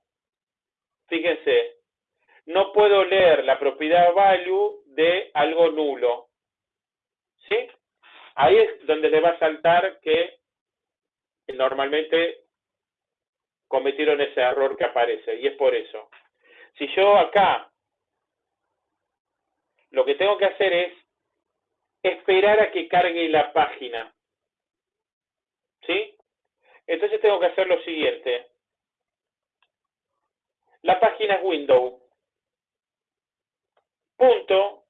Fíjense, no puedo leer la propiedad value de algo nulo. ¿Sí? Ahí es donde le va a saltar que normalmente cometieron ese error que aparece, y es por eso. Si yo acá lo que tengo que hacer es esperar a que cargue la página. ¿Sí? Entonces tengo que hacer lo siguiente. La página es window. Punto.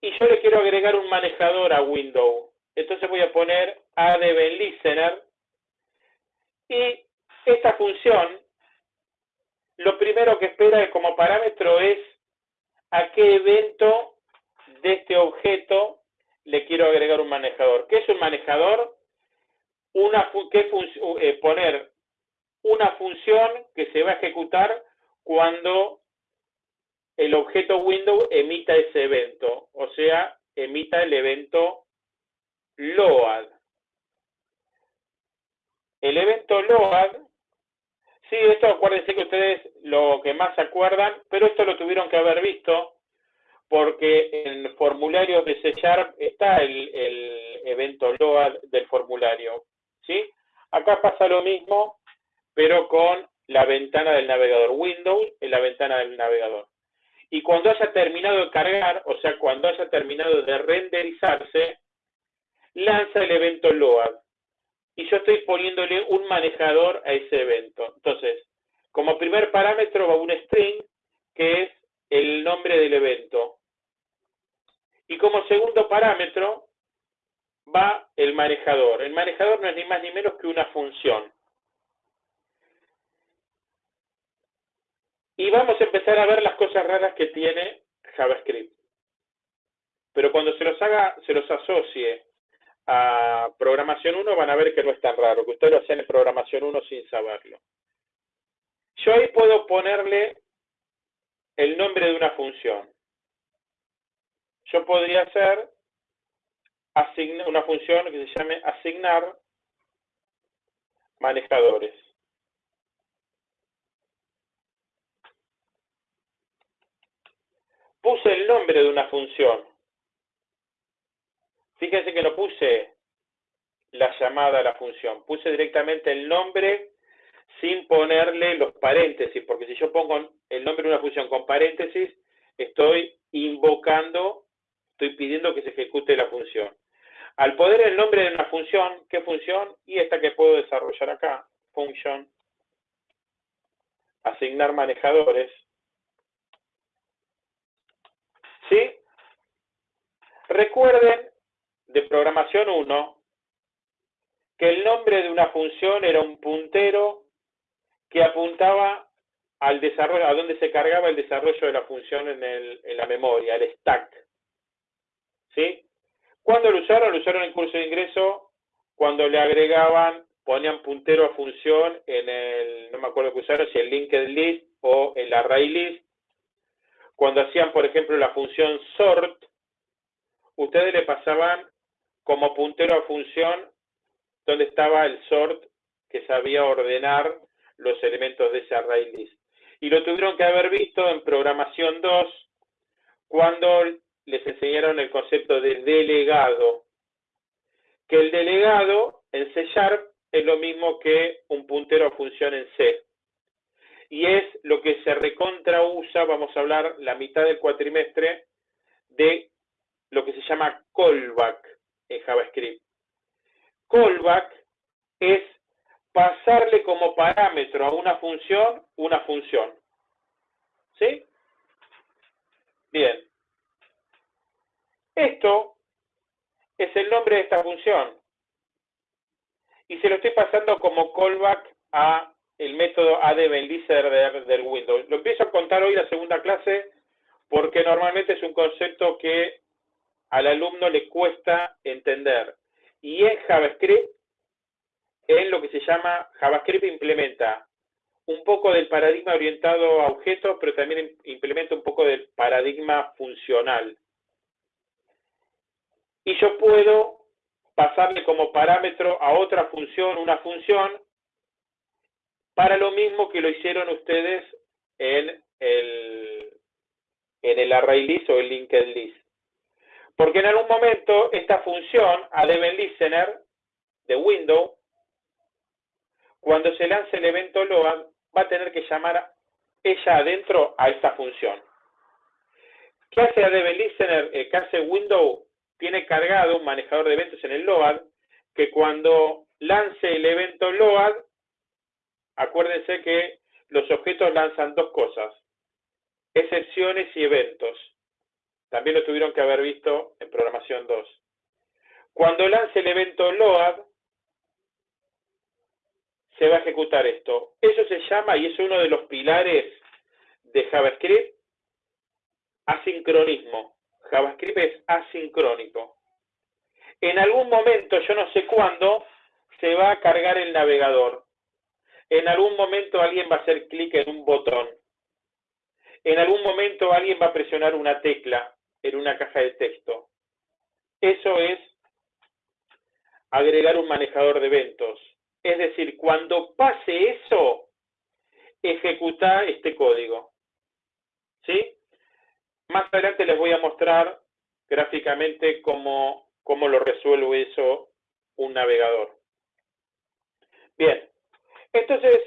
Y yo le quiero agregar un manejador a window. Entonces voy a poner add listener. Y esta función, lo primero que espera como parámetro es a qué evento de este objeto le quiero agregar un manejador. ¿Qué es un manejador? Una, qué eh, poner una función que se va a ejecutar cuando el objeto window emita ese evento, o sea, emita el evento load. El evento load, sí, esto acuérdense que ustedes lo que más se acuerdan, pero esto lo tuvieron que haber visto porque en formularios de C está el, el evento load del formulario. ¿sí? Acá pasa lo mismo, pero con la ventana del navegador, Windows en la ventana del navegador. Y cuando haya terminado de cargar, o sea, cuando haya terminado de renderizarse, lanza el evento load. Y yo estoy poniéndole un manejador a ese evento. Entonces, como primer parámetro va un string, que es el nombre del evento. Y como segundo parámetro va el manejador. El manejador no es ni más ni menos que una función. Y vamos a empezar a ver las cosas raras que tiene JavaScript. Pero cuando se los haga, se los asocie a programación 1, van a ver que no es tan raro, que ustedes lo hacen en programación 1 sin saberlo. Yo ahí puedo ponerle el nombre de una función yo podría hacer una función que se llame asignar manejadores. Puse el nombre de una función. Fíjense que no puse la llamada a la función, puse directamente el nombre sin ponerle los paréntesis, porque si yo pongo el nombre de una función con paréntesis, estoy invocando estoy pidiendo que se ejecute la función. Al poder el nombre de una función, ¿qué función? Y esta que puedo desarrollar acá, function, asignar manejadores. ¿Sí? Recuerden de programación 1 que el nombre de una función era un puntero que apuntaba al desarrollo, a donde se cargaba el desarrollo de la función en, en la memoria, el stack. ¿sí? ¿Cuándo lo usaron? Lo usaron en curso de ingreso cuando le agregaban, ponían puntero a función en el, no me acuerdo qué usaron, si el linked list o el array list. Cuando hacían, por ejemplo, la función sort, ustedes le pasaban como puntero a función donde estaba el sort que sabía ordenar los elementos de ese array list. Y lo tuvieron que haber visto en programación 2 cuando les enseñaron el concepto de delegado, que el delegado en C Sharp es lo mismo que un puntero a función en C. Y es lo que se recontra usa, vamos a hablar la mitad del cuatrimestre, de lo que se llama callback en JavaScript. Callback es pasarle como parámetro a una función una función. ¿Sí? Bien. Esto es el nombre de esta función. Y se lo estoy pasando como callback a el método addEventListener del Windows. Lo empiezo a contar hoy la segunda clase porque normalmente es un concepto que al alumno le cuesta entender. Y en JavaScript, en lo que se llama JavaScript implementa un poco del paradigma orientado a objetos, pero también implementa un poco del paradigma funcional. Y yo puedo pasarle como parámetro a otra función una función para lo mismo que lo hicieron ustedes en el, en el array list o el linked list. Porque en algún momento esta función, listener de Windows, cuando se lance el evento load, va a tener que llamar ella adentro a esta función. ¿Qué hace listener? Eh, ¿Qué hace Windows? Tiene cargado un manejador de eventos en el load que cuando lance el evento load, acuérdense que los objetos lanzan dos cosas, excepciones y eventos. También lo tuvieron que haber visto en programación 2. Cuando lance el evento load, se va a ejecutar esto. Eso se llama, y es uno de los pilares de JavaScript, asincronismo. JavaScript es asincrónico. En algún momento, yo no sé cuándo, se va a cargar el navegador. En algún momento alguien va a hacer clic en un botón. En algún momento alguien va a presionar una tecla en una caja de texto. Eso es agregar un manejador de eventos. Es decir, cuando pase eso, ejecuta este código. ¿Sí? Más adelante les voy a mostrar gráficamente cómo, cómo lo resuelve eso un navegador. Bien, entonces,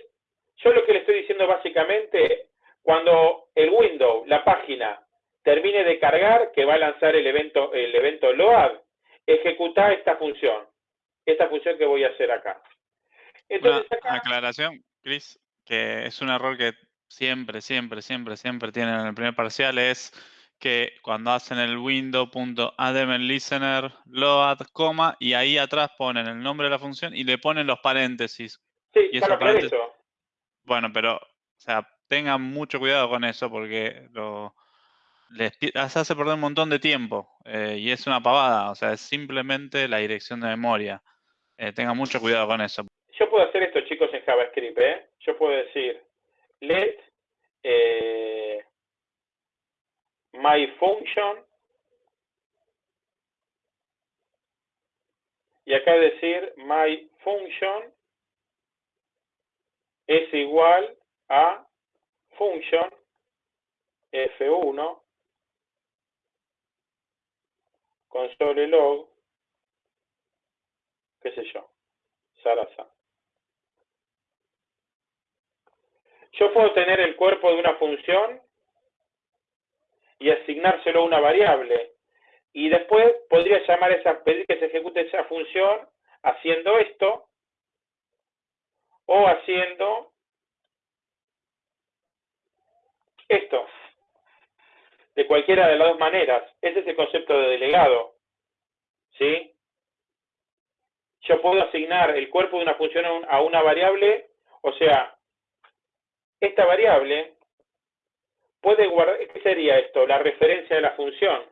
yo lo que le estoy diciendo básicamente, cuando el window, la página, termine de cargar, que va a lanzar el evento, el evento load, ejecuta esta función. Esta función que voy a hacer acá. Entonces, Una aclaración, Chris, que es un error que siempre, siempre, siempre, siempre tienen en el primer parcial, es que cuando hacen el window.admListener load, coma, y ahí atrás ponen el nombre de la función y le ponen los paréntesis. Sí, y paréntesis, Bueno, pero, o sea, tengan mucho cuidado con eso porque lo, les hace perder un montón de tiempo eh, y es una pavada, o sea, es simplemente la dirección de memoria. Eh, tengan mucho cuidado con eso. Yo puedo hacer esto, chicos, en JavaScript, ¿eh? Yo puedo decir let eh, my function y acá decir my function es igual a function f1 console log, qué sé yo, Sarasa. Yo puedo tener el cuerpo de una función y asignárselo a una variable. Y después podría llamar esa, pedir que se ejecute esa función haciendo esto o haciendo esto de cualquiera de las dos maneras. Ese es el concepto de delegado. ¿Sí? Yo puedo asignar el cuerpo de una función a una variable, o sea, esta variable puede guardar, ¿qué sería esto? La referencia de la función.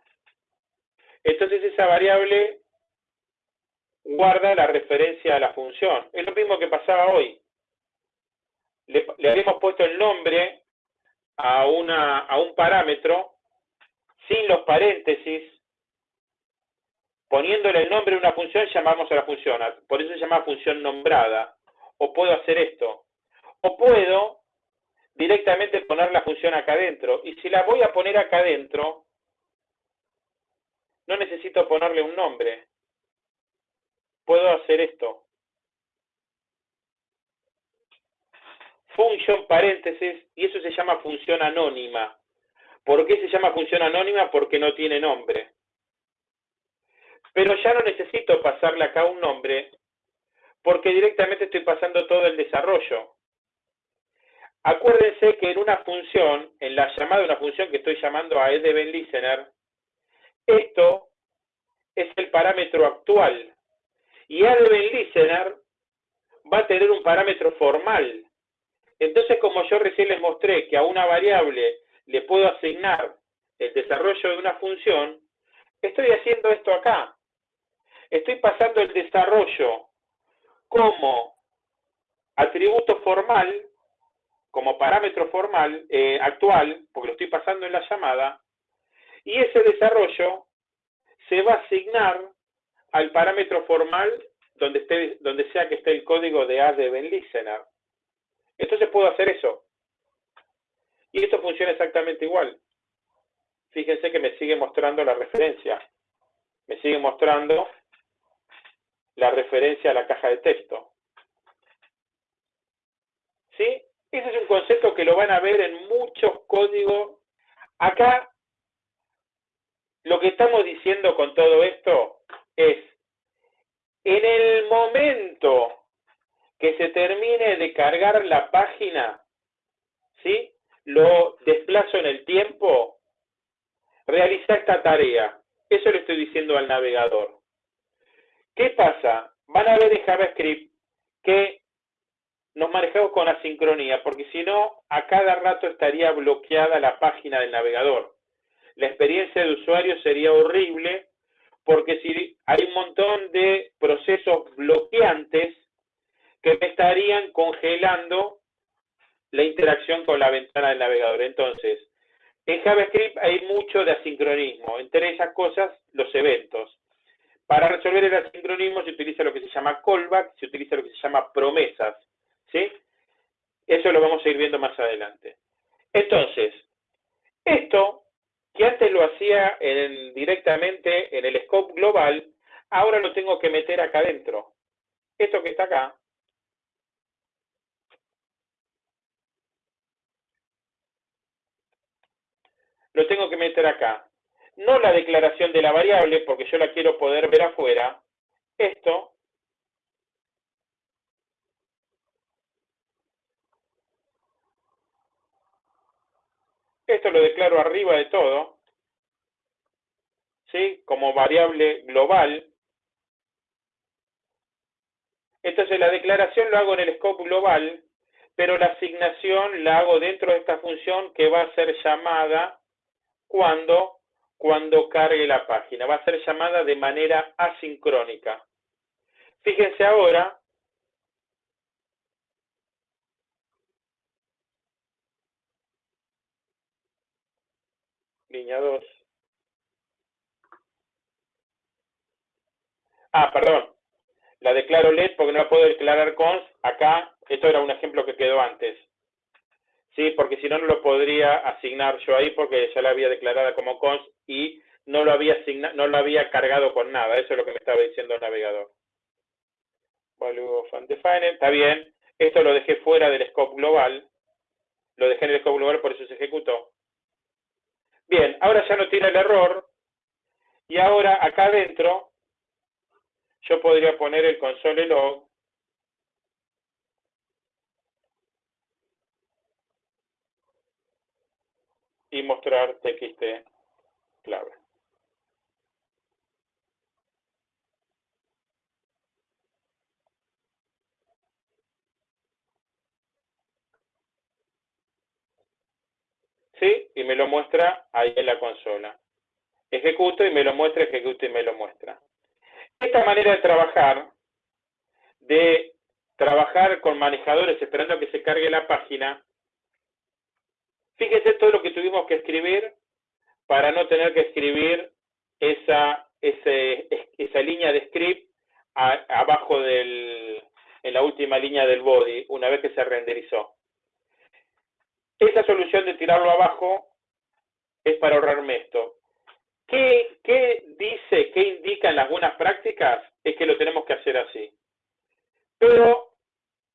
Entonces esa variable guarda la referencia a la función. Es lo mismo que pasaba hoy. Le, habíamos puesto el nombre a, una, a un parámetro sin los paréntesis, poniéndole el nombre de una función, llamamos a la función. Por eso se llama función nombrada. O puedo hacer esto. O puedo directamente poner la función acá adentro. Y si la voy a poner acá adentro, no necesito ponerle un nombre. Puedo hacer esto. Función paréntesis, y eso se llama función anónima. ¿Por qué se llama función anónima? Porque no tiene nombre. Pero ya no necesito pasarle acá un nombre, porque directamente estoy pasando todo el desarrollo. Acuérdense que en una función, en la llamada de una función que estoy llamando a edben listener, esto es el parámetro actual. Y edben listener va a tener un parámetro formal. Entonces, como yo recién les mostré que a una variable le puedo asignar el desarrollo de una función, estoy haciendo esto acá. Estoy pasando el desarrollo como atributo formal como parámetro formal eh, actual, porque lo estoy pasando en la llamada, y ese desarrollo se va a asignar al parámetro formal donde, esté, donde sea que esté el código de ADB listener. Entonces puedo hacer eso. Y esto funciona exactamente igual. Fíjense que me sigue mostrando la referencia. Me sigue mostrando la referencia a la caja de texto. ¿Sí? Ese es un concepto que lo van a ver en muchos códigos. Acá, lo que estamos diciendo con todo esto es, en el momento que se termine de cargar la página, ¿sí? Lo desplazo en el tiempo, realiza esta tarea. Eso le estoy diciendo al navegador. ¿Qué pasa? Van a ver en JavaScript que nos manejamos con asincronía, porque si no, a cada rato estaría bloqueada la página del navegador. La experiencia de usuario sería horrible, porque si hay un montón de procesos bloqueantes que me estarían congelando la interacción con la ventana del navegador. Entonces, en JavaScript hay mucho de asincronismo, entre esas cosas los eventos. Para resolver el asincronismo se utiliza lo que se llama callback, se utiliza lo que se llama promesas. ¿Sí? Eso lo vamos a ir viendo más adelante. Entonces, esto que antes lo hacía directamente en el scope global, ahora lo tengo que meter acá adentro. Esto que está acá, lo tengo que meter acá. No la declaración de la variable, porque yo la quiero poder ver afuera. Esto Esto lo declaro arriba de todo, ¿sí? Como variable global. Entonces la declaración lo hago en el scope global, pero la asignación la hago dentro de esta función que va a ser llamada cuando, cuando cargue la página. Va a ser llamada de manera asincrónica. Fíjense ahora línea 2. Ah, perdón. La declaro LED porque no la puedo declarar cons. Acá, esto era un ejemplo que quedó antes. Sí, porque si no, no lo podría asignar yo ahí porque ya la había declarada como cons y no lo había no lo había cargado con nada. Eso es lo que me estaba diciendo el navegador. Value of undefined. Está bien. Esto lo dejé fuera del scope global. Lo dejé en el scope global, por eso se ejecutó. Bien, ahora ya no tiene el error. Y ahora acá adentro yo podría poner el console log y mostrar txt clave. ¿Sí? Y me lo muestra ahí en la consola. Ejecuto y me lo muestra, ejecuto y me lo muestra. Esta manera de trabajar, de trabajar con manejadores esperando que se cargue la página, fíjese todo lo que tuvimos que escribir para no tener que escribir esa, esa línea de script abajo del, en la última línea del body, una vez que se renderizó. Esa solución de tirarlo abajo es para ahorrarme esto. ¿Qué, ¿Qué dice, qué indican las buenas prácticas? Es que lo tenemos que hacer así. Pero,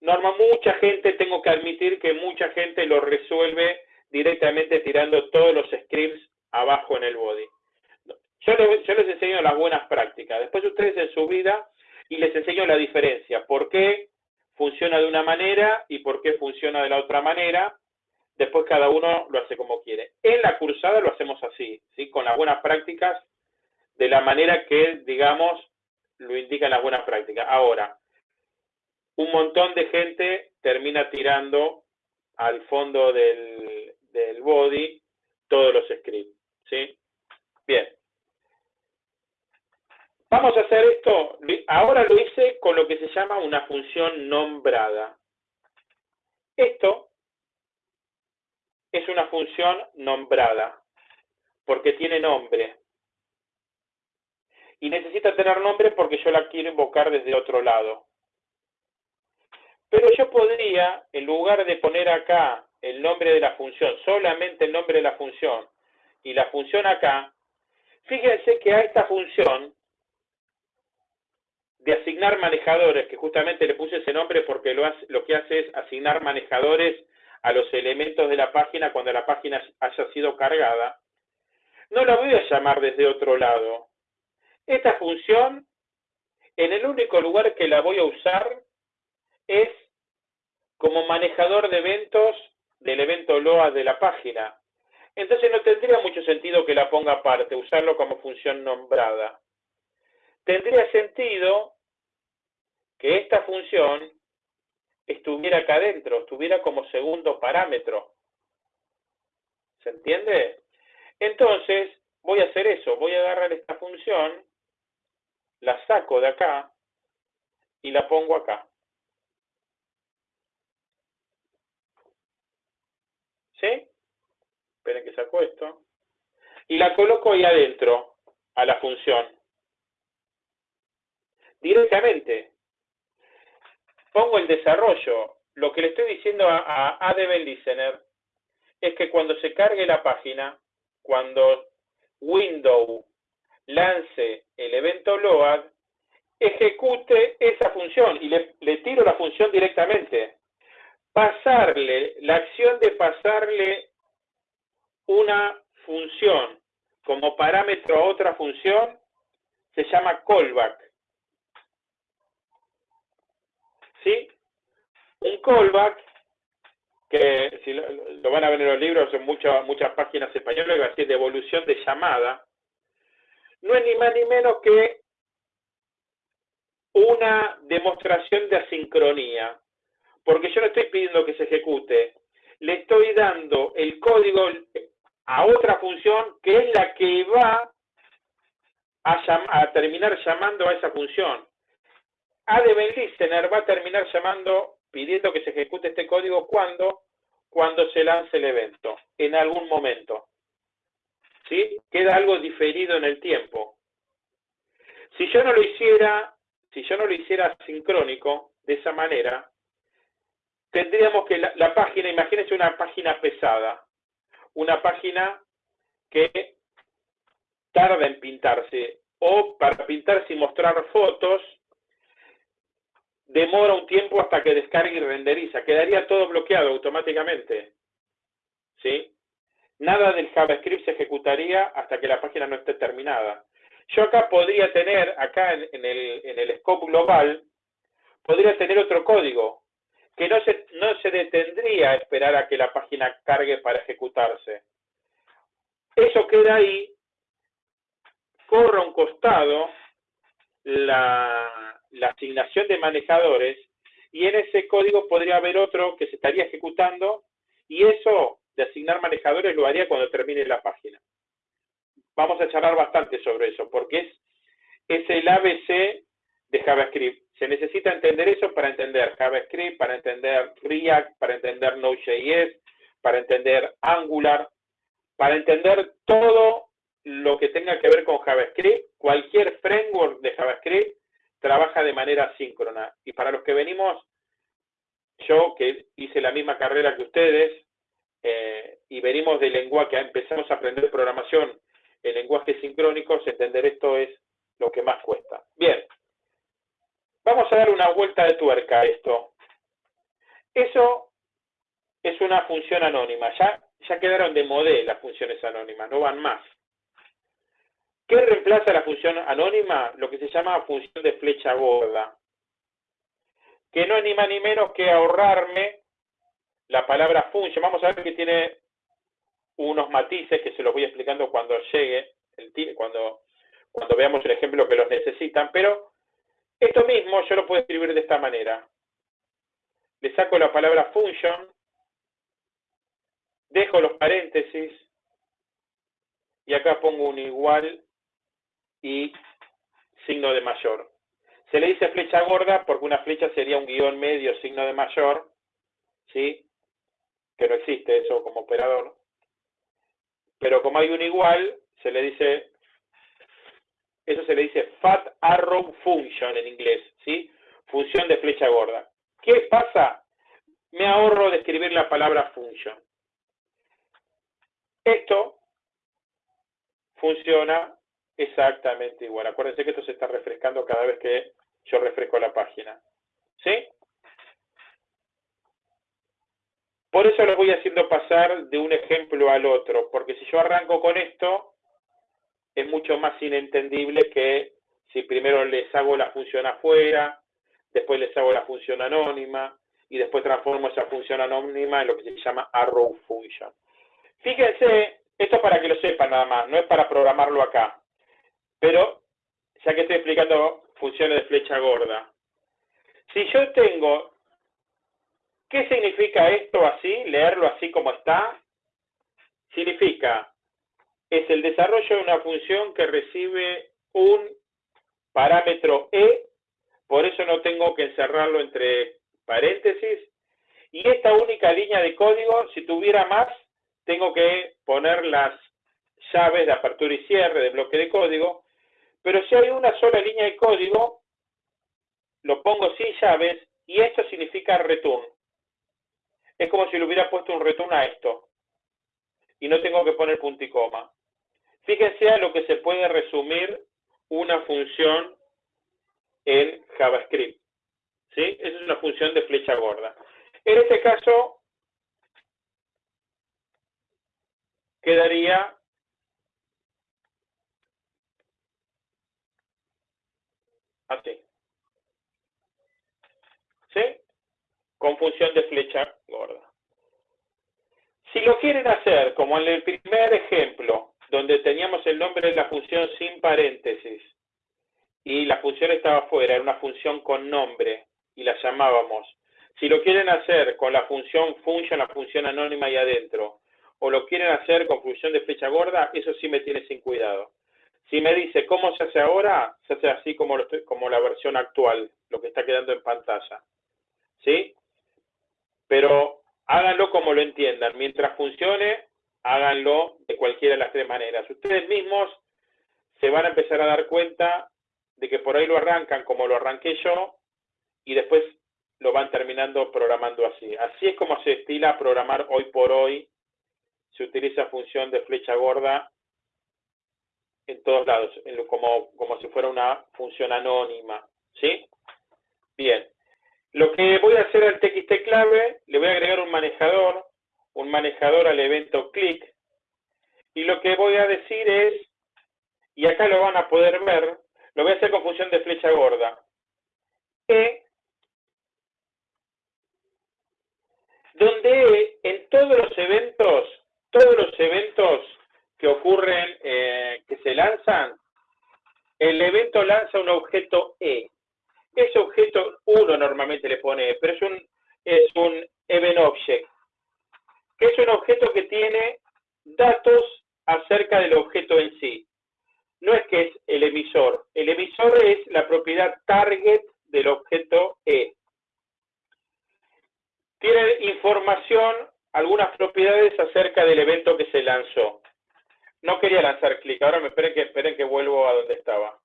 norma, mucha gente, tengo que admitir que mucha gente lo resuelve directamente tirando todos los scripts abajo en el body. Yo les, yo les enseño las buenas prácticas. Después ustedes en su vida y les enseño la diferencia. ¿Por qué funciona de una manera y por qué funciona de la otra manera? Después cada uno lo hace como quiere. En la cursada lo hacemos así, ¿sí? con las buenas prácticas, de la manera que, digamos, lo indican las buenas prácticas. Ahora, un montón de gente termina tirando al fondo del, del body todos los scripts. ¿sí? Bien. Vamos a hacer esto, ahora lo hice con lo que se llama una función nombrada. Esto es una función nombrada, porque tiene nombre. Y necesita tener nombre porque yo la quiero invocar desde otro lado. Pero yo podría, en lugar de poner acá el nombre de la función, solamente el nombre de la función, y la función acá, fíjense que a esta función de asignar manejadores, que justamente le puse ese nombre porque lo, lo que hace es asignar manejadores a los elementos de la página cuando la página haya sido cargada, no la voy a llamar desde otro lado. Esta función, en el único lugar que la voy a usar es como manejador de eventos del evento LOA de la página. Entonces no tendría mucho sentido que la ponga aparte, usarlo como función nombrada. Tendría sentido que esta función estuviera acá adentro, estuviera como segundo parámetro. ¿Se entiende? Entonces, voy a hacer eso, voy a agarrar esta función, la saco de acá y la pongo acá. ¿Sí? Esperen que saco esto. Y la coloco ahí adentro, a la función. Directamente pongo el desarrollo. Lo que le estoy diciendo a, a ADB Listener es que cuando se cargue la página, cuando Windows lance el evento load, ejecute esa función y le, le, tiro la función directamente. Pasarle, la acción de pasarle una función como parámetro a otra función se llama callback. ¿Sí? Un callback, que si lo, van a ver en los libros, son muchas, muchas páginas españolas, va a decir de llamada, no es ni más ni menos que una demostración de asincronía, porque yo no estoy pidiendo que se ejecute, le estoy dando el código a otra función que es la que va a terminar llamando a esa función. ADB Listener va a terminar llamando, pidiendo que se ejecute este código cuando, cuando se lance el evento, en algún momento. ¿Sí? Queda algo diferido en el tiempo. Si yo no lo hiciera, si yo no lo hiciera sincrónico, de esa manera, tendríamos que la, la página, imagínense una página pesada, una página que tarda en pintarse, o para pintarse y mostrar fotos, demora un tiempo hasta que descargue y renderiza. Quedaría todo bloqueado automáticamente. ¿Sí? Nada del JavaScript se ejecutaría hasta que la página no esté terminada. Yo acá podría tener, acá en, el, en el scope global, podría tener otro código que no se, no se detendría a esperar a que la página cargue para ejecutarse. Eso queda ahí, corre a un costado la, la asignación de manejadores y en ese código podría haber otro que se estaría ejecutando y eso de asignar manejadores lo haría cuando termine la página. Vamos a charlar bastante sobre eso porque es, es el ABC de JavaScript. Se necesita entender eso para entender JavaScript, para entender React, para entender Node.js, para entender Angular, para entender todo lo que tenga que ver con JavaScript, cualquier framework de JavaScript trabaja de manera síncrona. Y para los que venimos, yo que hice la misma carrera que ustedes, eh, y venimos del lenguaje, empezamos a aprender programación en lenguajes sincrónicos, entender esto es lo que más cuesta. Bien, vamos a dar una vuelta de tuerca a esto. Eso es una función anónima, ya, ya quedaron de modelo las funciones anónimas, no van más. ¿Qué reemplaza la función anónima? Lo que se llama función de flecha gorda. Que no es ni más ni menos que ahorrarme la palabra function. Vamos a ver que tiene unos matices que se los voy explicando cuando llegue, el, cuando, cuando veamos el ejemplo que los necesitan. Pero esto mismo yo lo puedo escribir de esta manera. Le saco la palabra function, dejo los paréntesis, y acá pongo un igual y signo de mayor. Se le dice flecha gorda porque una flecha sería un guion medio, signo de mayor, ¿sí? Que no existe eso como operador. Pero como hay un igual, se le dice, eso se le dice fat arrow function en inglés, ¿sí? Función de flecha gorda. ¿Qué pasa? Me ahorro de escribir la palabra function. Esto funciona exactamente igual. Acuérdense que esto se está refrescando cada vez que yo refresco la página. ¿Sí? Por eso lo voy haciendo pasar de un ejemplo al otro, porque si yo arranco con esto, es mucho más inentendible que si primero les hago la función afuera, después les hago la función anónima, y después transformo esa función anónima en lo que se llama arrow function. Fíjense, esto para que lo sepan nada más, no es para programarlo acá. Pero, ya que estoy explicando funciones de flecha gorda, si yo tengo, ¿qué significa esto así? Leerlo así como está. Significa, es el desarrollo de una función que recibe un parámetro e, por eso no tengo que encerrarlo entre paréntesis, y esta única línea de código, si tuviera más, tengo que poner las llaves de apertura y cierre de bloque de código, pero si hay una sola línea de código, lo pongo sin llaves y esto significa return. Es como si le hubiera puesto un return a esto. Y no tengo que poner punto y coma. Fíjense a lo que se puede resumir una función en JavaScript. ¿Sí? Esa es una función de flecha gorda. En este caso, quedaría Así. ¿Sí? Con función de flecha gorda. Si lo quieren hacer, como en el primer ejemplo, donde teníamos el nombre de la función sin paréntesis, y la función estaba fuera, era una función con nombre, y la llamábamos. Si lo quieren hacer con la función function, la función anónima y adentro, o lo quieren hacer con función de flecha gorda, eso sí me tiene sin cuidado. Si me dice cómo se hace ahora, se hace así como, la versión actual, lo que está quedando en pantalla. ¿Sí? Pero háganlo como lo entiendan. Mientras funcione, háganlo de cualquiera de las tres maneras. Ustedes mismos se van a empezar a dar cuenta de que por ahí lo arrancan como lo arranqué yo y después lo van terminando programando así. Así es como se estila programar hoy por hoy. Se utiliza función de flecha gorda en todos lados, como, como si fuera una función anónima, ¿sí? Bien. Lo que voy a hacer al TXT clave, le voy a agregar un manejador, un manejador al evento click, y lo que voy a decir es, y acá lo van a poder ver, lo voy a hacer con función de flecha gorda, e, donde en todos los eventos, todos los eventos que ocurren, eh, que se lanzan, el evento lanza un objeto E. Ese objeto uno normalmente le pone E, pero es un, es un event object, que es un objeto que tiene datos acerca del objeto en sí. No es que es el emisor. El emisor es la propiedad target del objeto E. Tiene información, algunas propiedades acerca del evento que se lanzó. No quería lanzar clic, ahora me esperen que, esperen que vuelvo a donde estaba.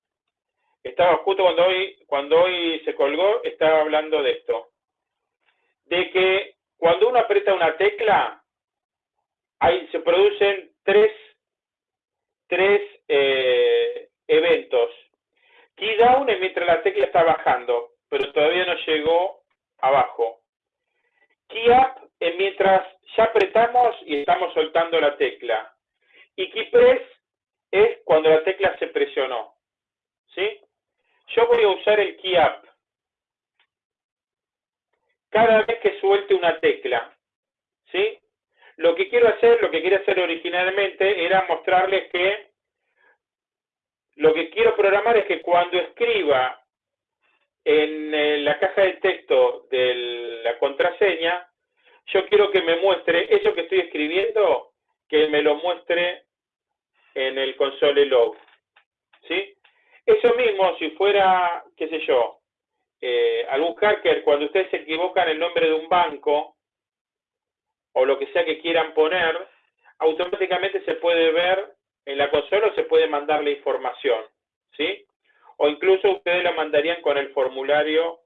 Estaba justo cuando hoy, cuando hoy se colgó, estaba hablando de esto. De que cuando uno aprieta una tecla, ahí se producen tres, tres eh, eventos. Key down es mientras la tecla está bajando, pero todavía no llegó abajo. Key up es mientras ya apretamos y estamos soltando la tecla. Y key press es cuando la tecla se presionó. ¿Sí? Yo voy a usar el key. Cada vez que suelte una tecla. ¿Sí? Lo que quiero hacer, lo que quería hacer originalmente era mostrarles que lo que quiero programar es que cuando escriba en eh, la caja de texto de la contraseña, yo quiero que me muestre eso que estoy escribiendo, que me lo muestre en el console log. ¿Sí? Eso mismo, si fuera, qué sé yo, eh, algún hacker, cuando ustedes se equivocan el nombre de un banco, o lo que sea que quieran poner, automáticamente se puede ver en la consola o se puede mandar la información, ¿sí? O incluso ustedes la mandarían con el formulario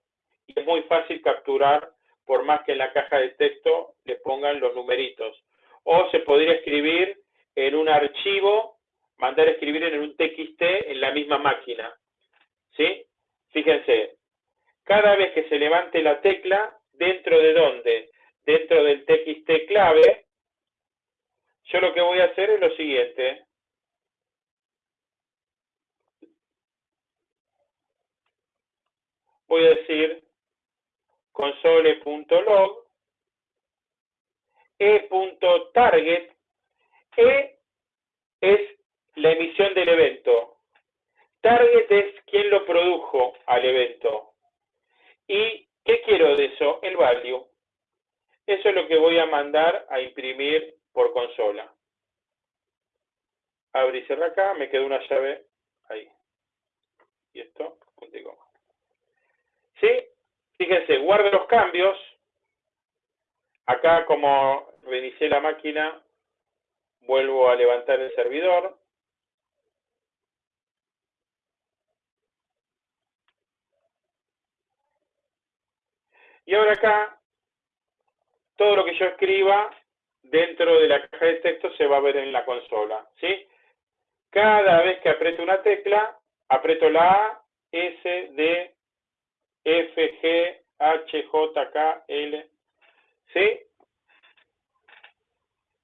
y es muy fácil capturar, por más que en la caja de texto le pongan los numeritos. O se podría escribir en un archivo, mandar a escribir en un TXT en la misma máquina, ¿sí? Fíjense, cada vez que se levante la tecla, ¿dentro de dónde? Dentro del TXT clave, yo lo que voy a hacer es lo siguiente. Voy a decir console.log e.target e es la emisión del evento. Target es quien lo produjo al evento. ¿Y qué quiero de eso? El value. Eso es lo que voy a mandar a imprimir por consola. Abre y cierra acá, me queda una llave ahí. Y esto, punto y coma. ¿Sí? Fíjense, guardo los cambios. Acá como reinicié la máquina, vuelvo a levantar el servidor. Y ahora acá, todo lo que yo escriba dentro de la caja de texto se va a ver en la consola. ¿sí? Cada vez que aprieto una tecla, aprieto la A, S, D, F, G, H, J, K, L. ¿Sí?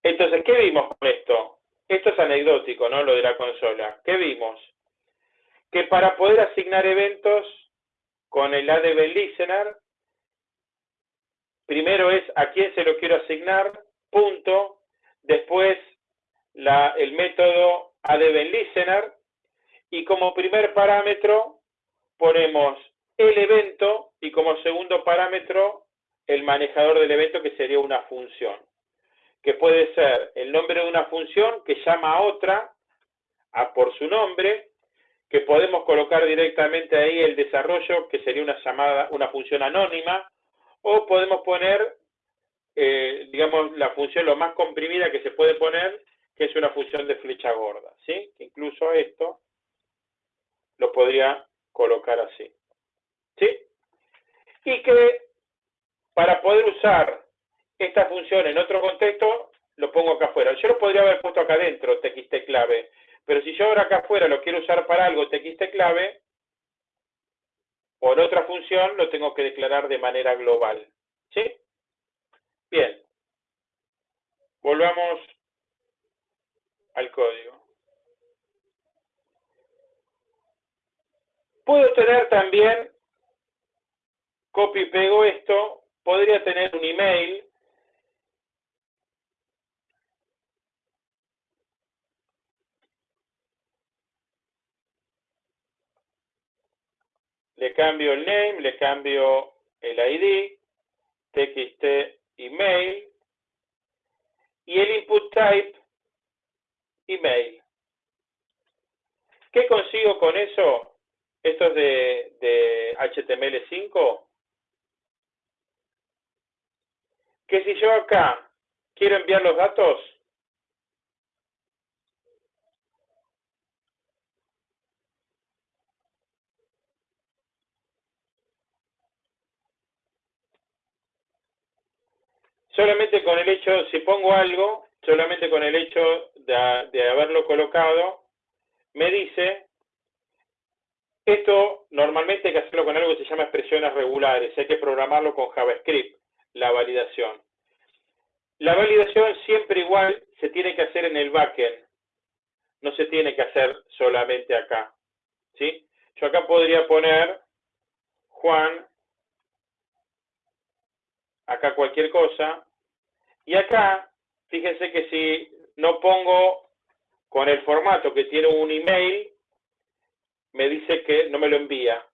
Entonces, ¿qué vimos con esto? Esto es anecdótico, ¿no? Lo de la consola. ¿Qué vimos? Que para poder asignar eventos con el ADB Listener, primero es a quién se lo quiero asignar, punto, después el método ADB Listener, y como primer parámetro ponemos el evento y como segundo parámetro el manejador del evento que sería una función, que puede ser el nombre de una función que llama a otra a por su nombre, que podemos colocar directamente ahí el desarrollo, que sería una llamada, una función anónima, o podemos poner, eh, digamos, la función lo más comprimida que se puede poner, que es una función de flecha gorda, ¿sí? incluso esto lo podría colocar así. ¿Sí? Y que para poder usar esta función en otro contexto, lo pongo acá afuera. Yo lo podría haber puesto acá adentro, txt clave, pero si yo ahora acá afuera lo quiero usar para algo, txt clave, en otra función, lo tengo que declarar de manera global. ¿Sí? Bien. Volvamos al código. Puedo tener también copio y pego esto, podría tener un email, le cambio el name, le cambio el ID, txt email, y el input type email. ¿Qué consigo con eso? Esto es de, de HTML5. Que si yo acá quiero enviar los datos, solamente con el hecho, si pongo algo, solamente con el hecho de, haberlo colocado, me dice, esto normalmente hay que hacerlo con algo que se llama expresiones regulares, hay que programarlo con JavaScript, la validación. La validación siempre igual se tiene que hacer en el backend, no se tiene que hacer solamente acá. ¿sí? Yo acá podría poner Juan, acá cualquier cosa, y acá, fíjense que si no pongo con el formato que tiene un email, me dice que no me lo envía,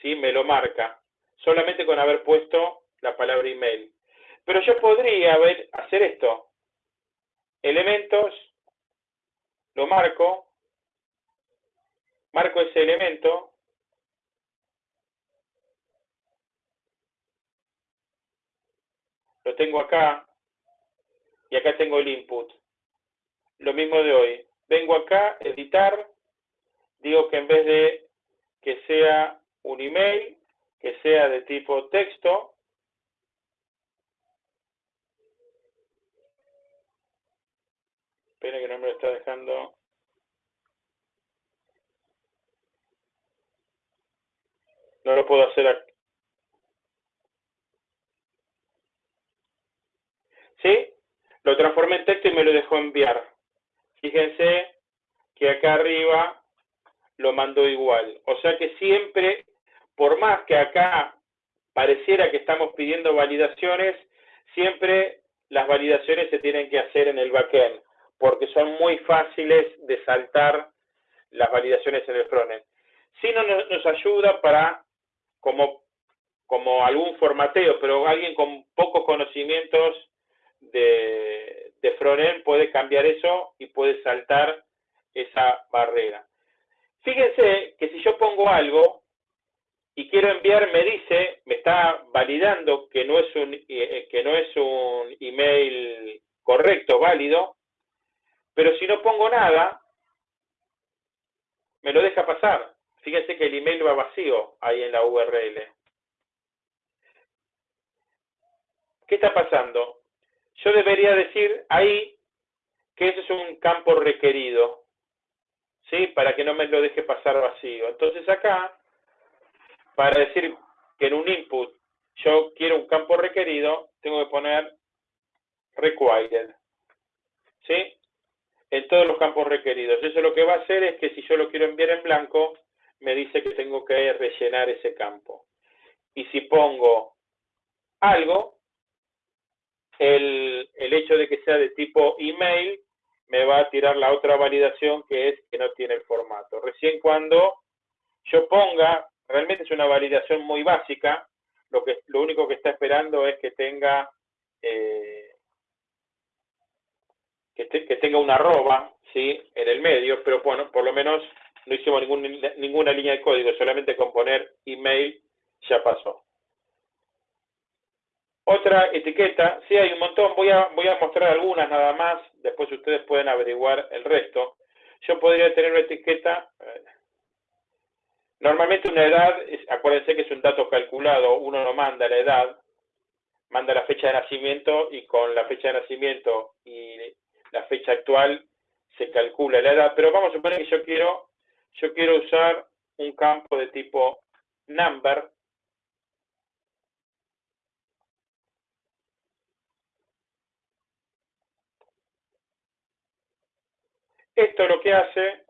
¿sí? me lo marca, solamente con haber puesto la palabra email. Pero yo podría hacer esto, elementos, lo marco, marco ese elemento, lo tengo acá, y acá tengo el input. Lo mismo de hoy. Vengo acá, editar, digo que en vez de que sea un email, que sea de tipo texto, Que no me lo está dejando. No lo puedo hacer aquí. ¿Sí? Lo transformé en texto y me lo dejó enviar. Fíjense que acá arriba lo mandó igual. O sea que siempre, por más que acá pareciera que estamos pidiendo validaciones, siempre las validaciones se tienen que hacer en el backend, porque son muy fáciles de saltar las validaciones en el frontend. Si no nos ayuda para, como, como algún formateo, pero alguien con pocos conocimientos de, de frontend puede cambiar eso y puede saltar esa barrera. Fíjense que si yo pongo algo y quiero enviar, me dice, me está validando que no es un, eh, que no es un email correcto, válido, pero si no pongo nada, me lo deja pasar. Fíjense que el email va vacío ahí en la URL. ¿Qué está pasando? yo debería decir ahí que ese es un campo requerido, ¿sí? Para que no me lo deje pasar vacío. Entonces acá, para decir que en un input yo quiero un campo requerido, tengo que poner required, ¿sí? En todos los campos requeridos. Eso lo que va a hacer es que si yo lo quiero enviar en blanco, me dice que tengo que rellenar ese campo. Y si pongo algo, el, el hecho de que sea de tipo email me va a tirar la otra validación que es que no tiene el formato. Recién cuando yo ponga, realmente es una validación muy básica, lo, que, lo único que está esperando es que tenga eh, que, tenga una arroba ¿sí? en el medio, pero bueno, por lo menos no hicimos ningún, ninguna línea de código, solamente con poner email ya pasó. Otra etiqueta, sí hay un montón, voy a, voy a mostrar algunas nada más, después ustedes pueden averiguar el resto. Yo podría tener una etiqueta, eh, normalmente una edad, acuérdense que es un dato calculado, uno no manda la edad, manda la fecha de nacimiento y con la fecha de nacimiento y la fecha actual se calcula la edad, pero vamos a suponer que yo quiero, yo quiero usar un campo de tipo number, Esto lo que hace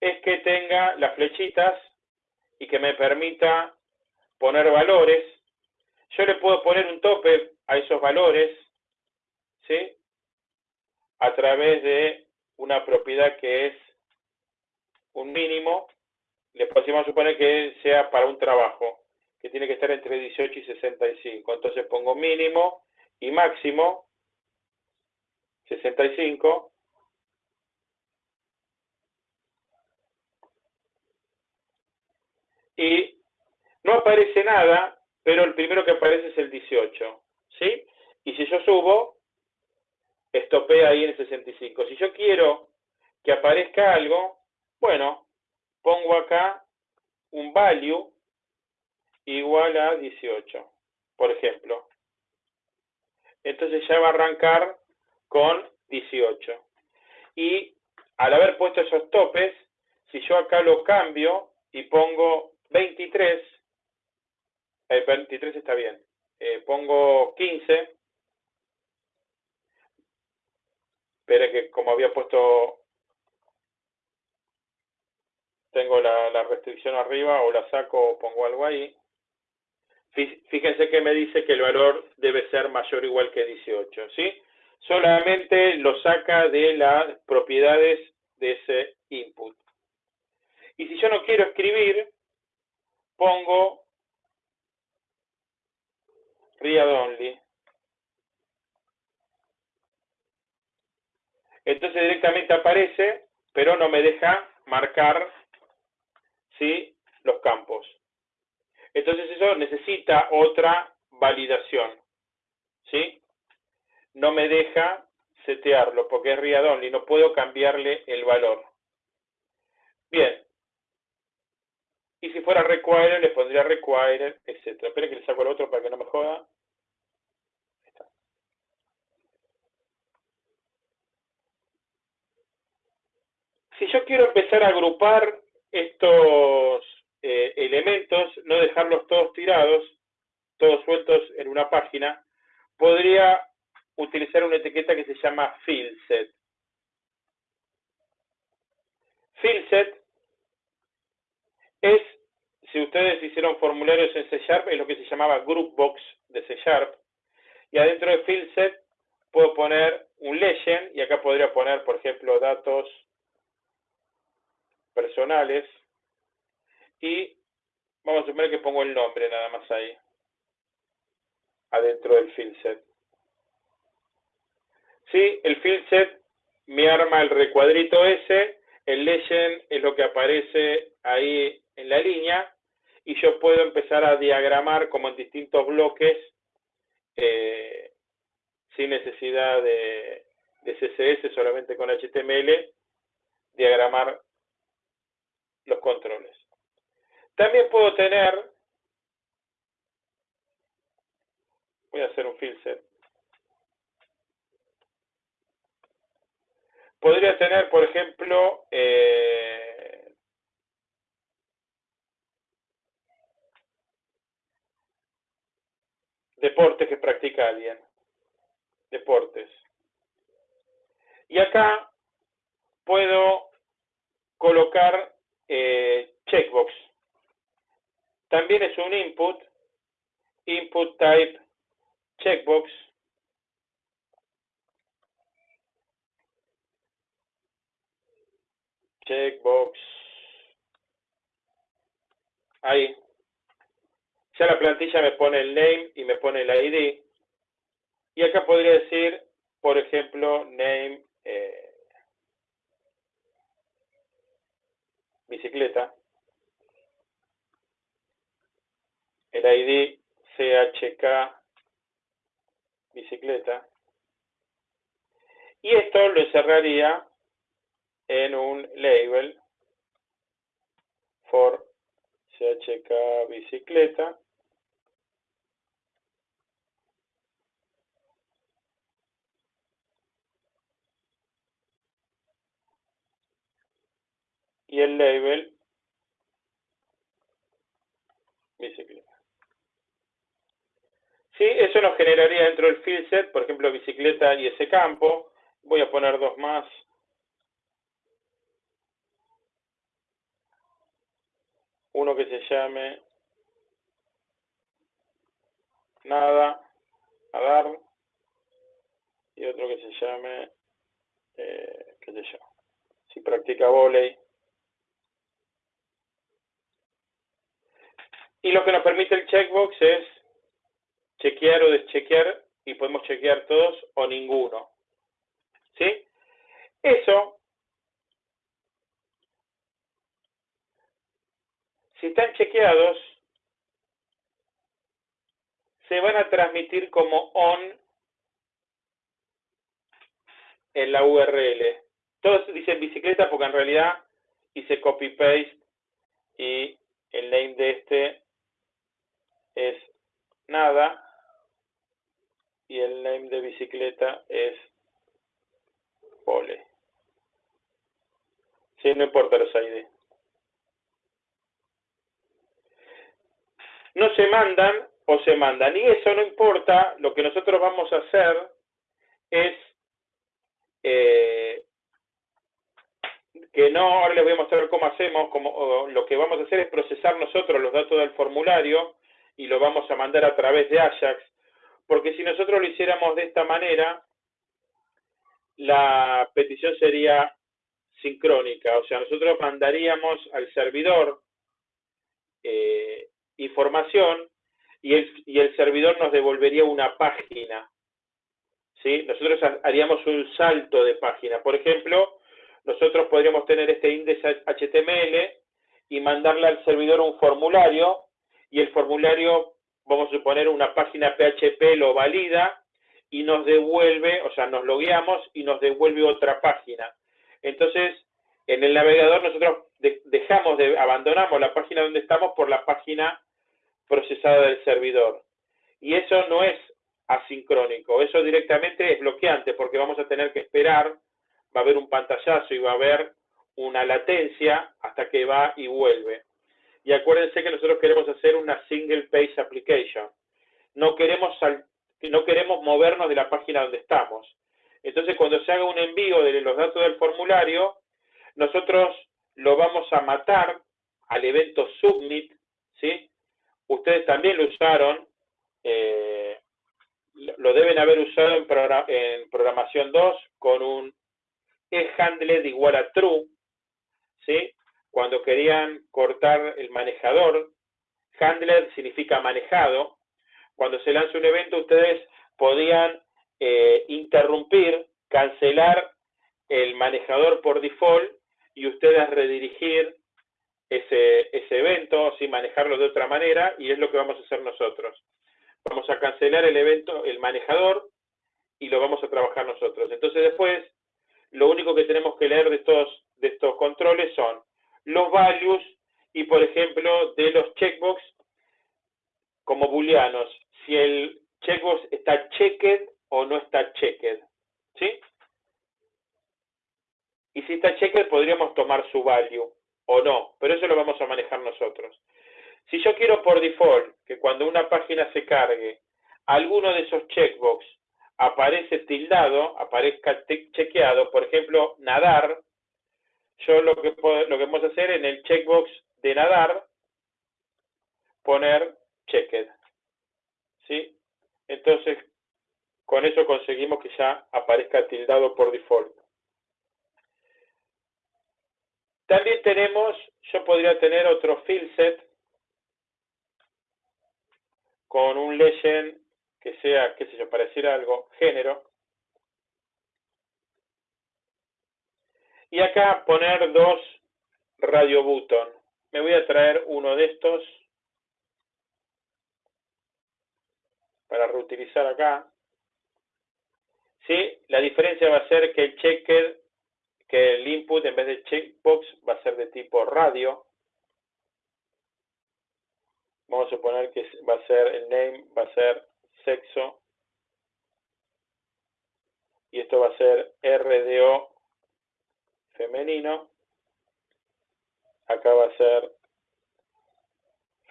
es que tenga las flechitas y que me permita poner valores. Yo le puedo poner un tope a esos valores, ¿sí? A través de una propiedad que es un mínimo. Le podemos suponer que sea para un trabajo, que tiene que estar entre 18 y 65. Entonces pongo mínimo y máximo, 65, y no aparece nada, pero el primero que aparece es el 18, ¿sí? Y si yo subo, estopea ahí en el 65. Si yo quiero que aparezca algo, bueno, pongo acá un value igual a 18, por ejemplo. Entonces ya va a arrancar con 18. Y al haber puesto esos topes, si yo acá lo cambio y pongo 23, el 23 está bien, eh, pongo 15, pero que como había puesto, tengo la, la restricción arriba, o la saco o pongo algo ahí, Fíjense que me dice que el valor debe ser mayor o igual que 18, ¿sí? Solamente lo saca de las propiedades de ese input. Y si yo no quiero escribir, pongo read only. Entonces directamente aparece, pero no me deja marcar ¿sí? los campos. Entonces eso necesita otra validación. ¿Sí? No me deja setearlo porque es read y no puedo cambiarle el valor. Bien. Y si fuera require, le pondría require, etc. Espera que le saco el otro para que no me joda. Si yo quiero empezar a agrupar estos eh, elementos, no dejarlos todos tirados, todos sueltos en una página, podría utilizar una etiqueta que se llama fieldset. Fieldset es, si ustedes hicieron formularios en C Sharp, es lo que se llamaba Groupbox de C Sharp. Y adentro de fieldset puedo poner un legend, y acá podría poner, por ejemplo, datos personales, y vamos a suponer que pongo el nombre nada más ahí, adentro del field set. Sí, el field set me arma el recuadrito ese, el legend es lo que aparece ahí en la línea, y yo puedo empezar a diagramar como en distintos bloques eh, sin necesidad de, de CSS, solamente con HTML, diagramar los controles. También puedo tener, voy a hacer un filter. Podría tener, por ejemplo, eh, deportes que practica alguien. Deportes. Y acá puedo colocar eh, checkbox. También es un input, input type checkbox. Checkbox. Ahí. Ya la plantilla me pone el name y me pone el ID. Y acá podría decir, por ejemplo, name eh, bicicleta. el ID CHK bicicleta y esto lo encerraría en un label for CHK bicicleta y el label bicicleta. ¿Sí? Eso nos generaría dentro del field set, por ejemplo, bicicleta y ese campo. Voy a poner dos más. Uno que se llame nada a dar y otro que se llame eh, qué sé yo si practica volei y lo que nos permite el checkbox es chequear o deschequear y podemos chequear todos o ninguno. ¿Sí? Eso, si están chequeados, se van a transmitir como on en la URL. Todos dicen bicicleta porque en realidad hice copy-paste y el name de este es nada y el name de bicicleta es pole. Sí, no importa los ID. No se mandan o se mandan. Y eso no importa, lo que nosotros vamos a hacer es eh, que no, ahora les voy a mostrar cómo hacemos, como, lo que vamos a hacer es procesar nosotros los datos del formulario y lo vamos a mandar a través de Ajax, porque si nosotros lo hiciéramos de esta manera, la petición sería sincrónica, o sea, nosotros mandaríamos al servidor eh, información y el, y el servidor nos devolvería una página. ¿sí? Nosotros haríamos un salto de página. Por ejemplo, nosotros podríamos tener este índice HTML y mandarle al servidor un formulario y el formulario, vamos a suponer, una página PHP lo valida y nos devuelve, o sea, nos logueamos y nos devuelve otra página. Entonces, en el navegador nosotros dejamos de, abandonamos la página donde estamos por la página procesada del servidor. Y eso no es asincrónico, eso directamente es bloqueante porque vamos a tener que esperar, va a haber un pantallazo y va a haber una latencia hasta que va y vuelve. Y acuérdense que nosotros queremos hacer una single page application. No queremos no queremos movernos de la página donde estamos. Entonces, cuando se haga un envío de los datos del formulario, nosotros lo vamos a matar al evento submit, ¿sí? Ustedes también lo usaron, eh, lo deben haber usado en, programación 2 con un eHandled igual a true, ¿sí? Cuando querían cortar el manejador, handler significa manejado, cuando se lanza un evento, ustedes podían eh, interrumpir, cancelar el manejador por default y ustedes redirigir ese, ese evento, sin manejarlo de otra manera, y es lo que vamos a hacer nosotros. Vamos a cancelar el evento, el manejador, y lo vamos a trabajar nosotros. Entonces después, lo único que tenemos que leer de estos, de estos controles son los values y, por ejemplo, de los checkbox como booleanos si el checkbox está checked o no está checked. ¿Sí? Y si está checked podríamos tomar su value o no, pero eso lo vamos a manejar nosotros. Si yo quiero por default que cuando una página se cargue, alguno de esos checkbox aparece tildado, aparezca chequeado, por ejemplo, nadar, yo lo que, lo que a hacer en el checkbox de nadar, poner checked. ¿sí? Entonces, con eso conseguimos que ya aparezca tildado por default. También tenemos, yo podría tener otro field set con un legend que sea, qué sé yo, pareciera algo, género. Y acá poner dos radio button. Me voy a traer uno de estos para reutilizar acá. ¿Sí? La diferencia va a ser que el checker, que el input en vez de checkbox va a ser de tipo radio. Vamos a suponer que va a ser el name, va a ser sexo. Y esto va a ser RDO femenino. Acá va a ser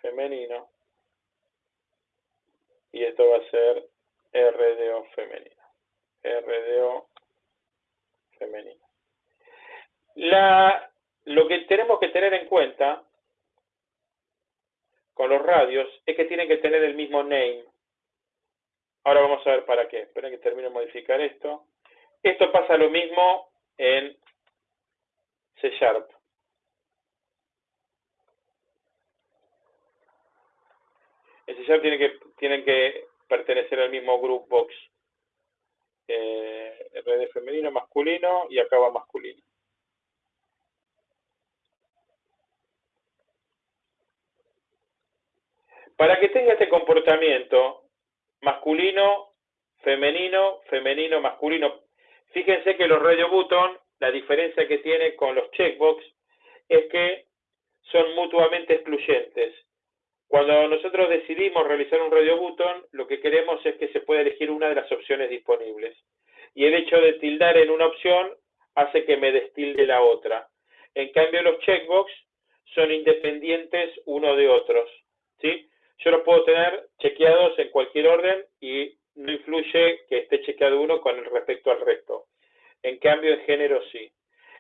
femenino y esto va a ser RDO femenino. RDO femenino. La, lo que tenemos que tener en cuenta con los radios es que tienen que tener el mismo name. Ahora vamos a ver para qué. Esperen que termine de modificar esto. Esto pasa lo mismo en C Sharp. En C tiene que, tienen que pertenecer al mismo group box. Eh, RD femenino, masculino y acá va masculino. Para que tenga este comportamiento masculino, femenino, femenino, masculino, fíjense que los radio button, la diferencia que tiene con los checkbox es que son mutuamente excluyentes. Cuando nosotros decidimos realizar un radio button, lo que queremos es que se pueda elegir una de las opciones disponibles. Y el hecho de tildar en una opción hace que me destilde la otra. En cambio, los checkbox son independientes uno de otros. ¿sí? Yo los puedo tener chequeados en cualquier orden y no influye que esté chequeado uno con respecto al resto. En cambio, en género sí.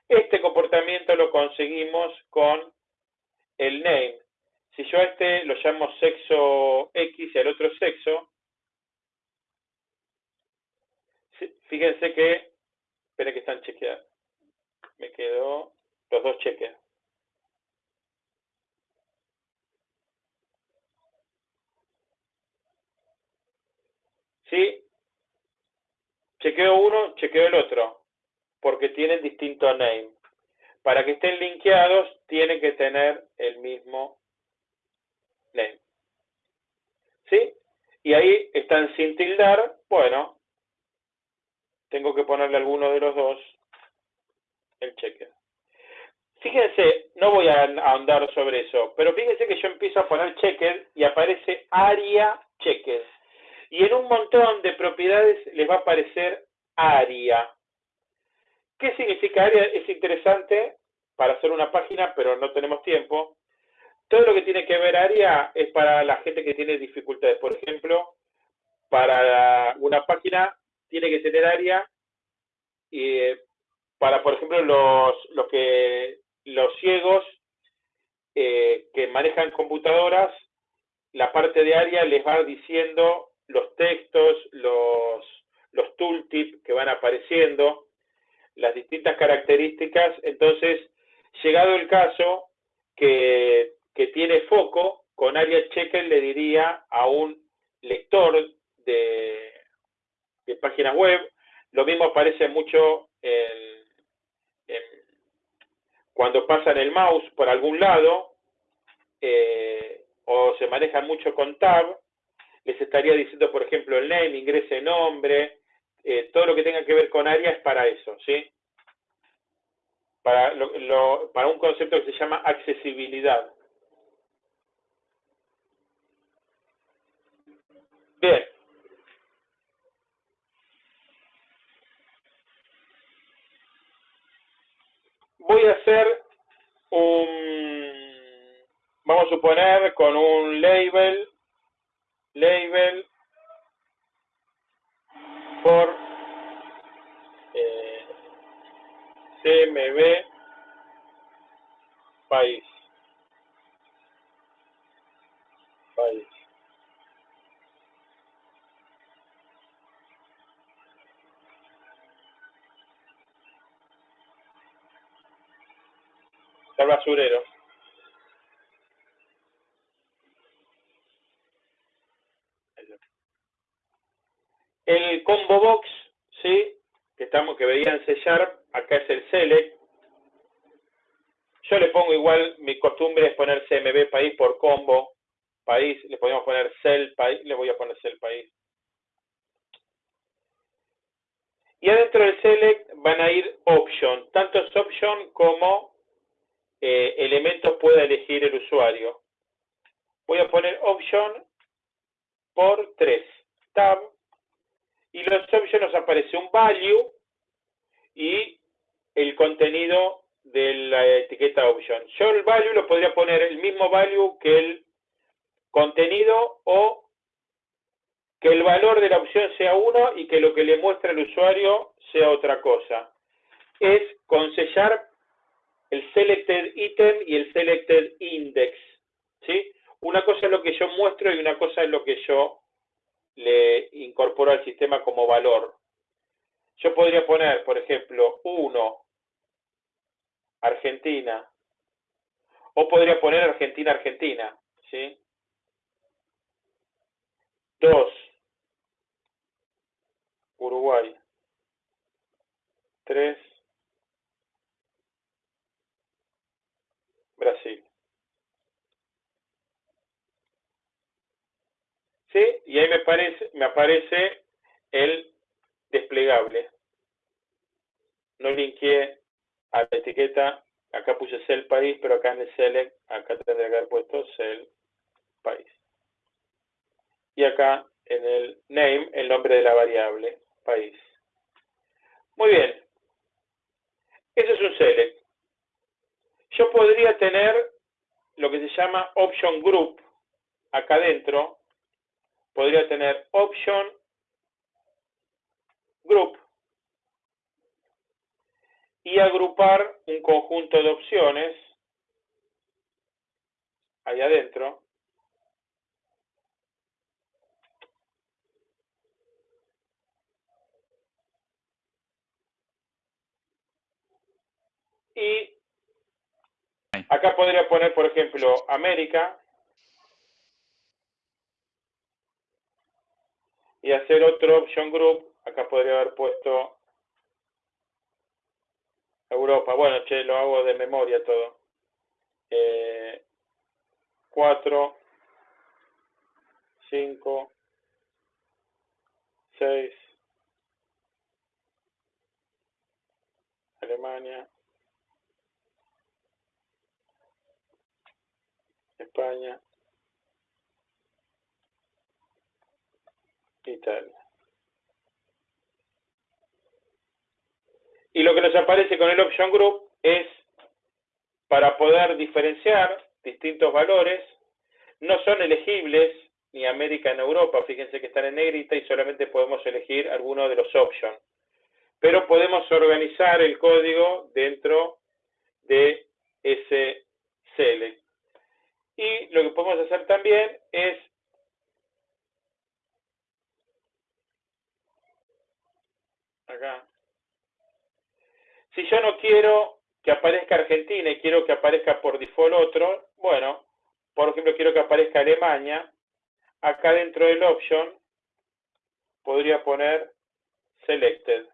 Este comportamiento lo conseguimos con el name. Si yo a este lo llamo sexo X y al otro sexo, fíjense que, esperen que están chequeados. Me quedó los dos cheques. ¿Sí? Chequeo uno, chequeo el otro, porque tienen distinto name. Para que estén linkeados, tienen que tener el mismo name. ¿Sí? Y ahí están sin tildar, bueno, tengo que ponerle alguno de los dos el checker. Fíjense, no voy a ahondar sobre eso, pero fíjense que yo empiezo a poner checker y aparece área checker. Y en un montón de propiedades les va a aparecer área. ¿Qué significa área? Es interesante para hacer una página, pero no tenemos tiempo. Todo lo que tiene que ver área es para la gente que tiene dificultades. Por ejemplo, para una página tiene que tener área y eh, para, por ejemplo, los, los, que, los ciegos eh, que manejan computadoras, la parte de área les va diciendo los textos, los, los tooltips que van apareciendo, las distintas características. Entonces, llegado el caso que, que tiene foco, con área checker le diría a un lector de, de páginas web, lo mismo aparece mucho en, cuando pasan el mouse por algún lado, eh, o se manejan mucho con tab, les estaría diciendo, por ejemplo, el name, ingrese nombre, eh, todo lo que tenga que ver con área es para eso, ¿sí? Para, para un concepto que se llama accesibilidad. Bien. Voy a hacer un, vamos a suponer, con un label label for eh, CMB país. País. El basurero. El combo box, ¿sí? Que, estamos, que veían sellar, acá es el select. Yo le pongo igual, mi costumbre es poner CMB país por combo, país, le podemos poner cell país, le voy a poner cell país. Y adentro del select van a ir option, tanto es option como eh, elementos pueda elegir el usuario. Voy a poner option por 3, tab y los options nos aparece un value y el contenido de la etiqueta option. Yo el value lo podría poner el mismo value que el contenido o que el valor de la opción sea uno y que lo que le muestra el usuario sea otra cosa. Es consellar el selected item y el selected index. ¿sí? Una cosa es lo que yo muestro y una cosa es lo que yo le incorporo al sistema como valor. Yo podría poner, por ejemplo, 1, Argentina, o podría poner Argentina, Argentina, ¿sí? 2, Uruguay, 3, Brasil. ¿Sí? Y ahí me, parece, me aparece el desplegable. No linkeé a la etiqueta, acá puse cell país, pero acá en el select, acá tendría que haber puesto cell país. Y acá en el name, el nombre de la variable, país. Muy bien. Eso es un select. yo podría tener lo que se llama option group acá adentro. Podría tener option group y agrupar un conjunto de opciones ahí adentro. Y acá podría poner, por ejemplo, América. Y hacer otro option group. Acá podría haber puesto Europa. Bueno, che, lo hago de memoria todo. Eh, 4, 5, 6, Alemania, España, Y lo que nos aparece con el Option Group es para poder diferenciar distintos valores, no son elegibles ni América en Europa, fíjense que están en negrita y solamente podemos elegir alguno de los options. Pero podemos organizar el código dentro de ese select. Y lo que podemos hacer también es acá. Si yo no quiero que aparezca Argentina y quiero que aparezca por default otro, bueno, por ejemplo, quiero que aparezca Alemania, acá dentro del option podría poner selected.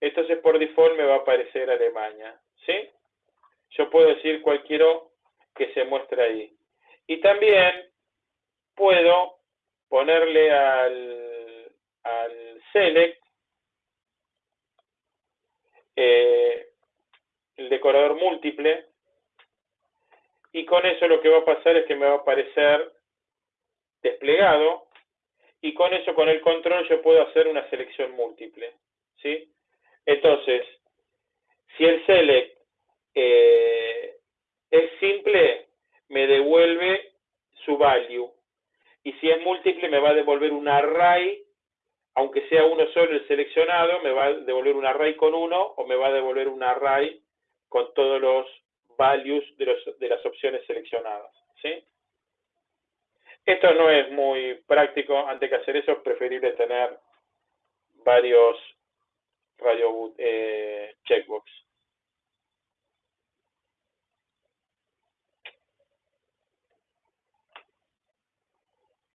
Entonces por default me va a aparecer Alemania, ¿sí? Yo puedo decir cualquiera que se muestre ahí. Y también puedo ponerle al, al select eh, el decorador múltiple y con eso lo que va a pasar es que me va a aparecer desplegado y con eso, con el control, yo puedo hacer una selección múltiple. ¿sí? Entonces, si el select eh, es simple, me devuelve su value. Y si es múltiple, me va a devolver un array aunque sea uno solo el seleccionado, me va a devolver un array con uno o me va a devolver un array con todos los values de, los, de las opciones seleccionadas. ¿sí? Esto no es muy práctico, antes que hacer eso es preferible tener varios radio, eh, checkbox.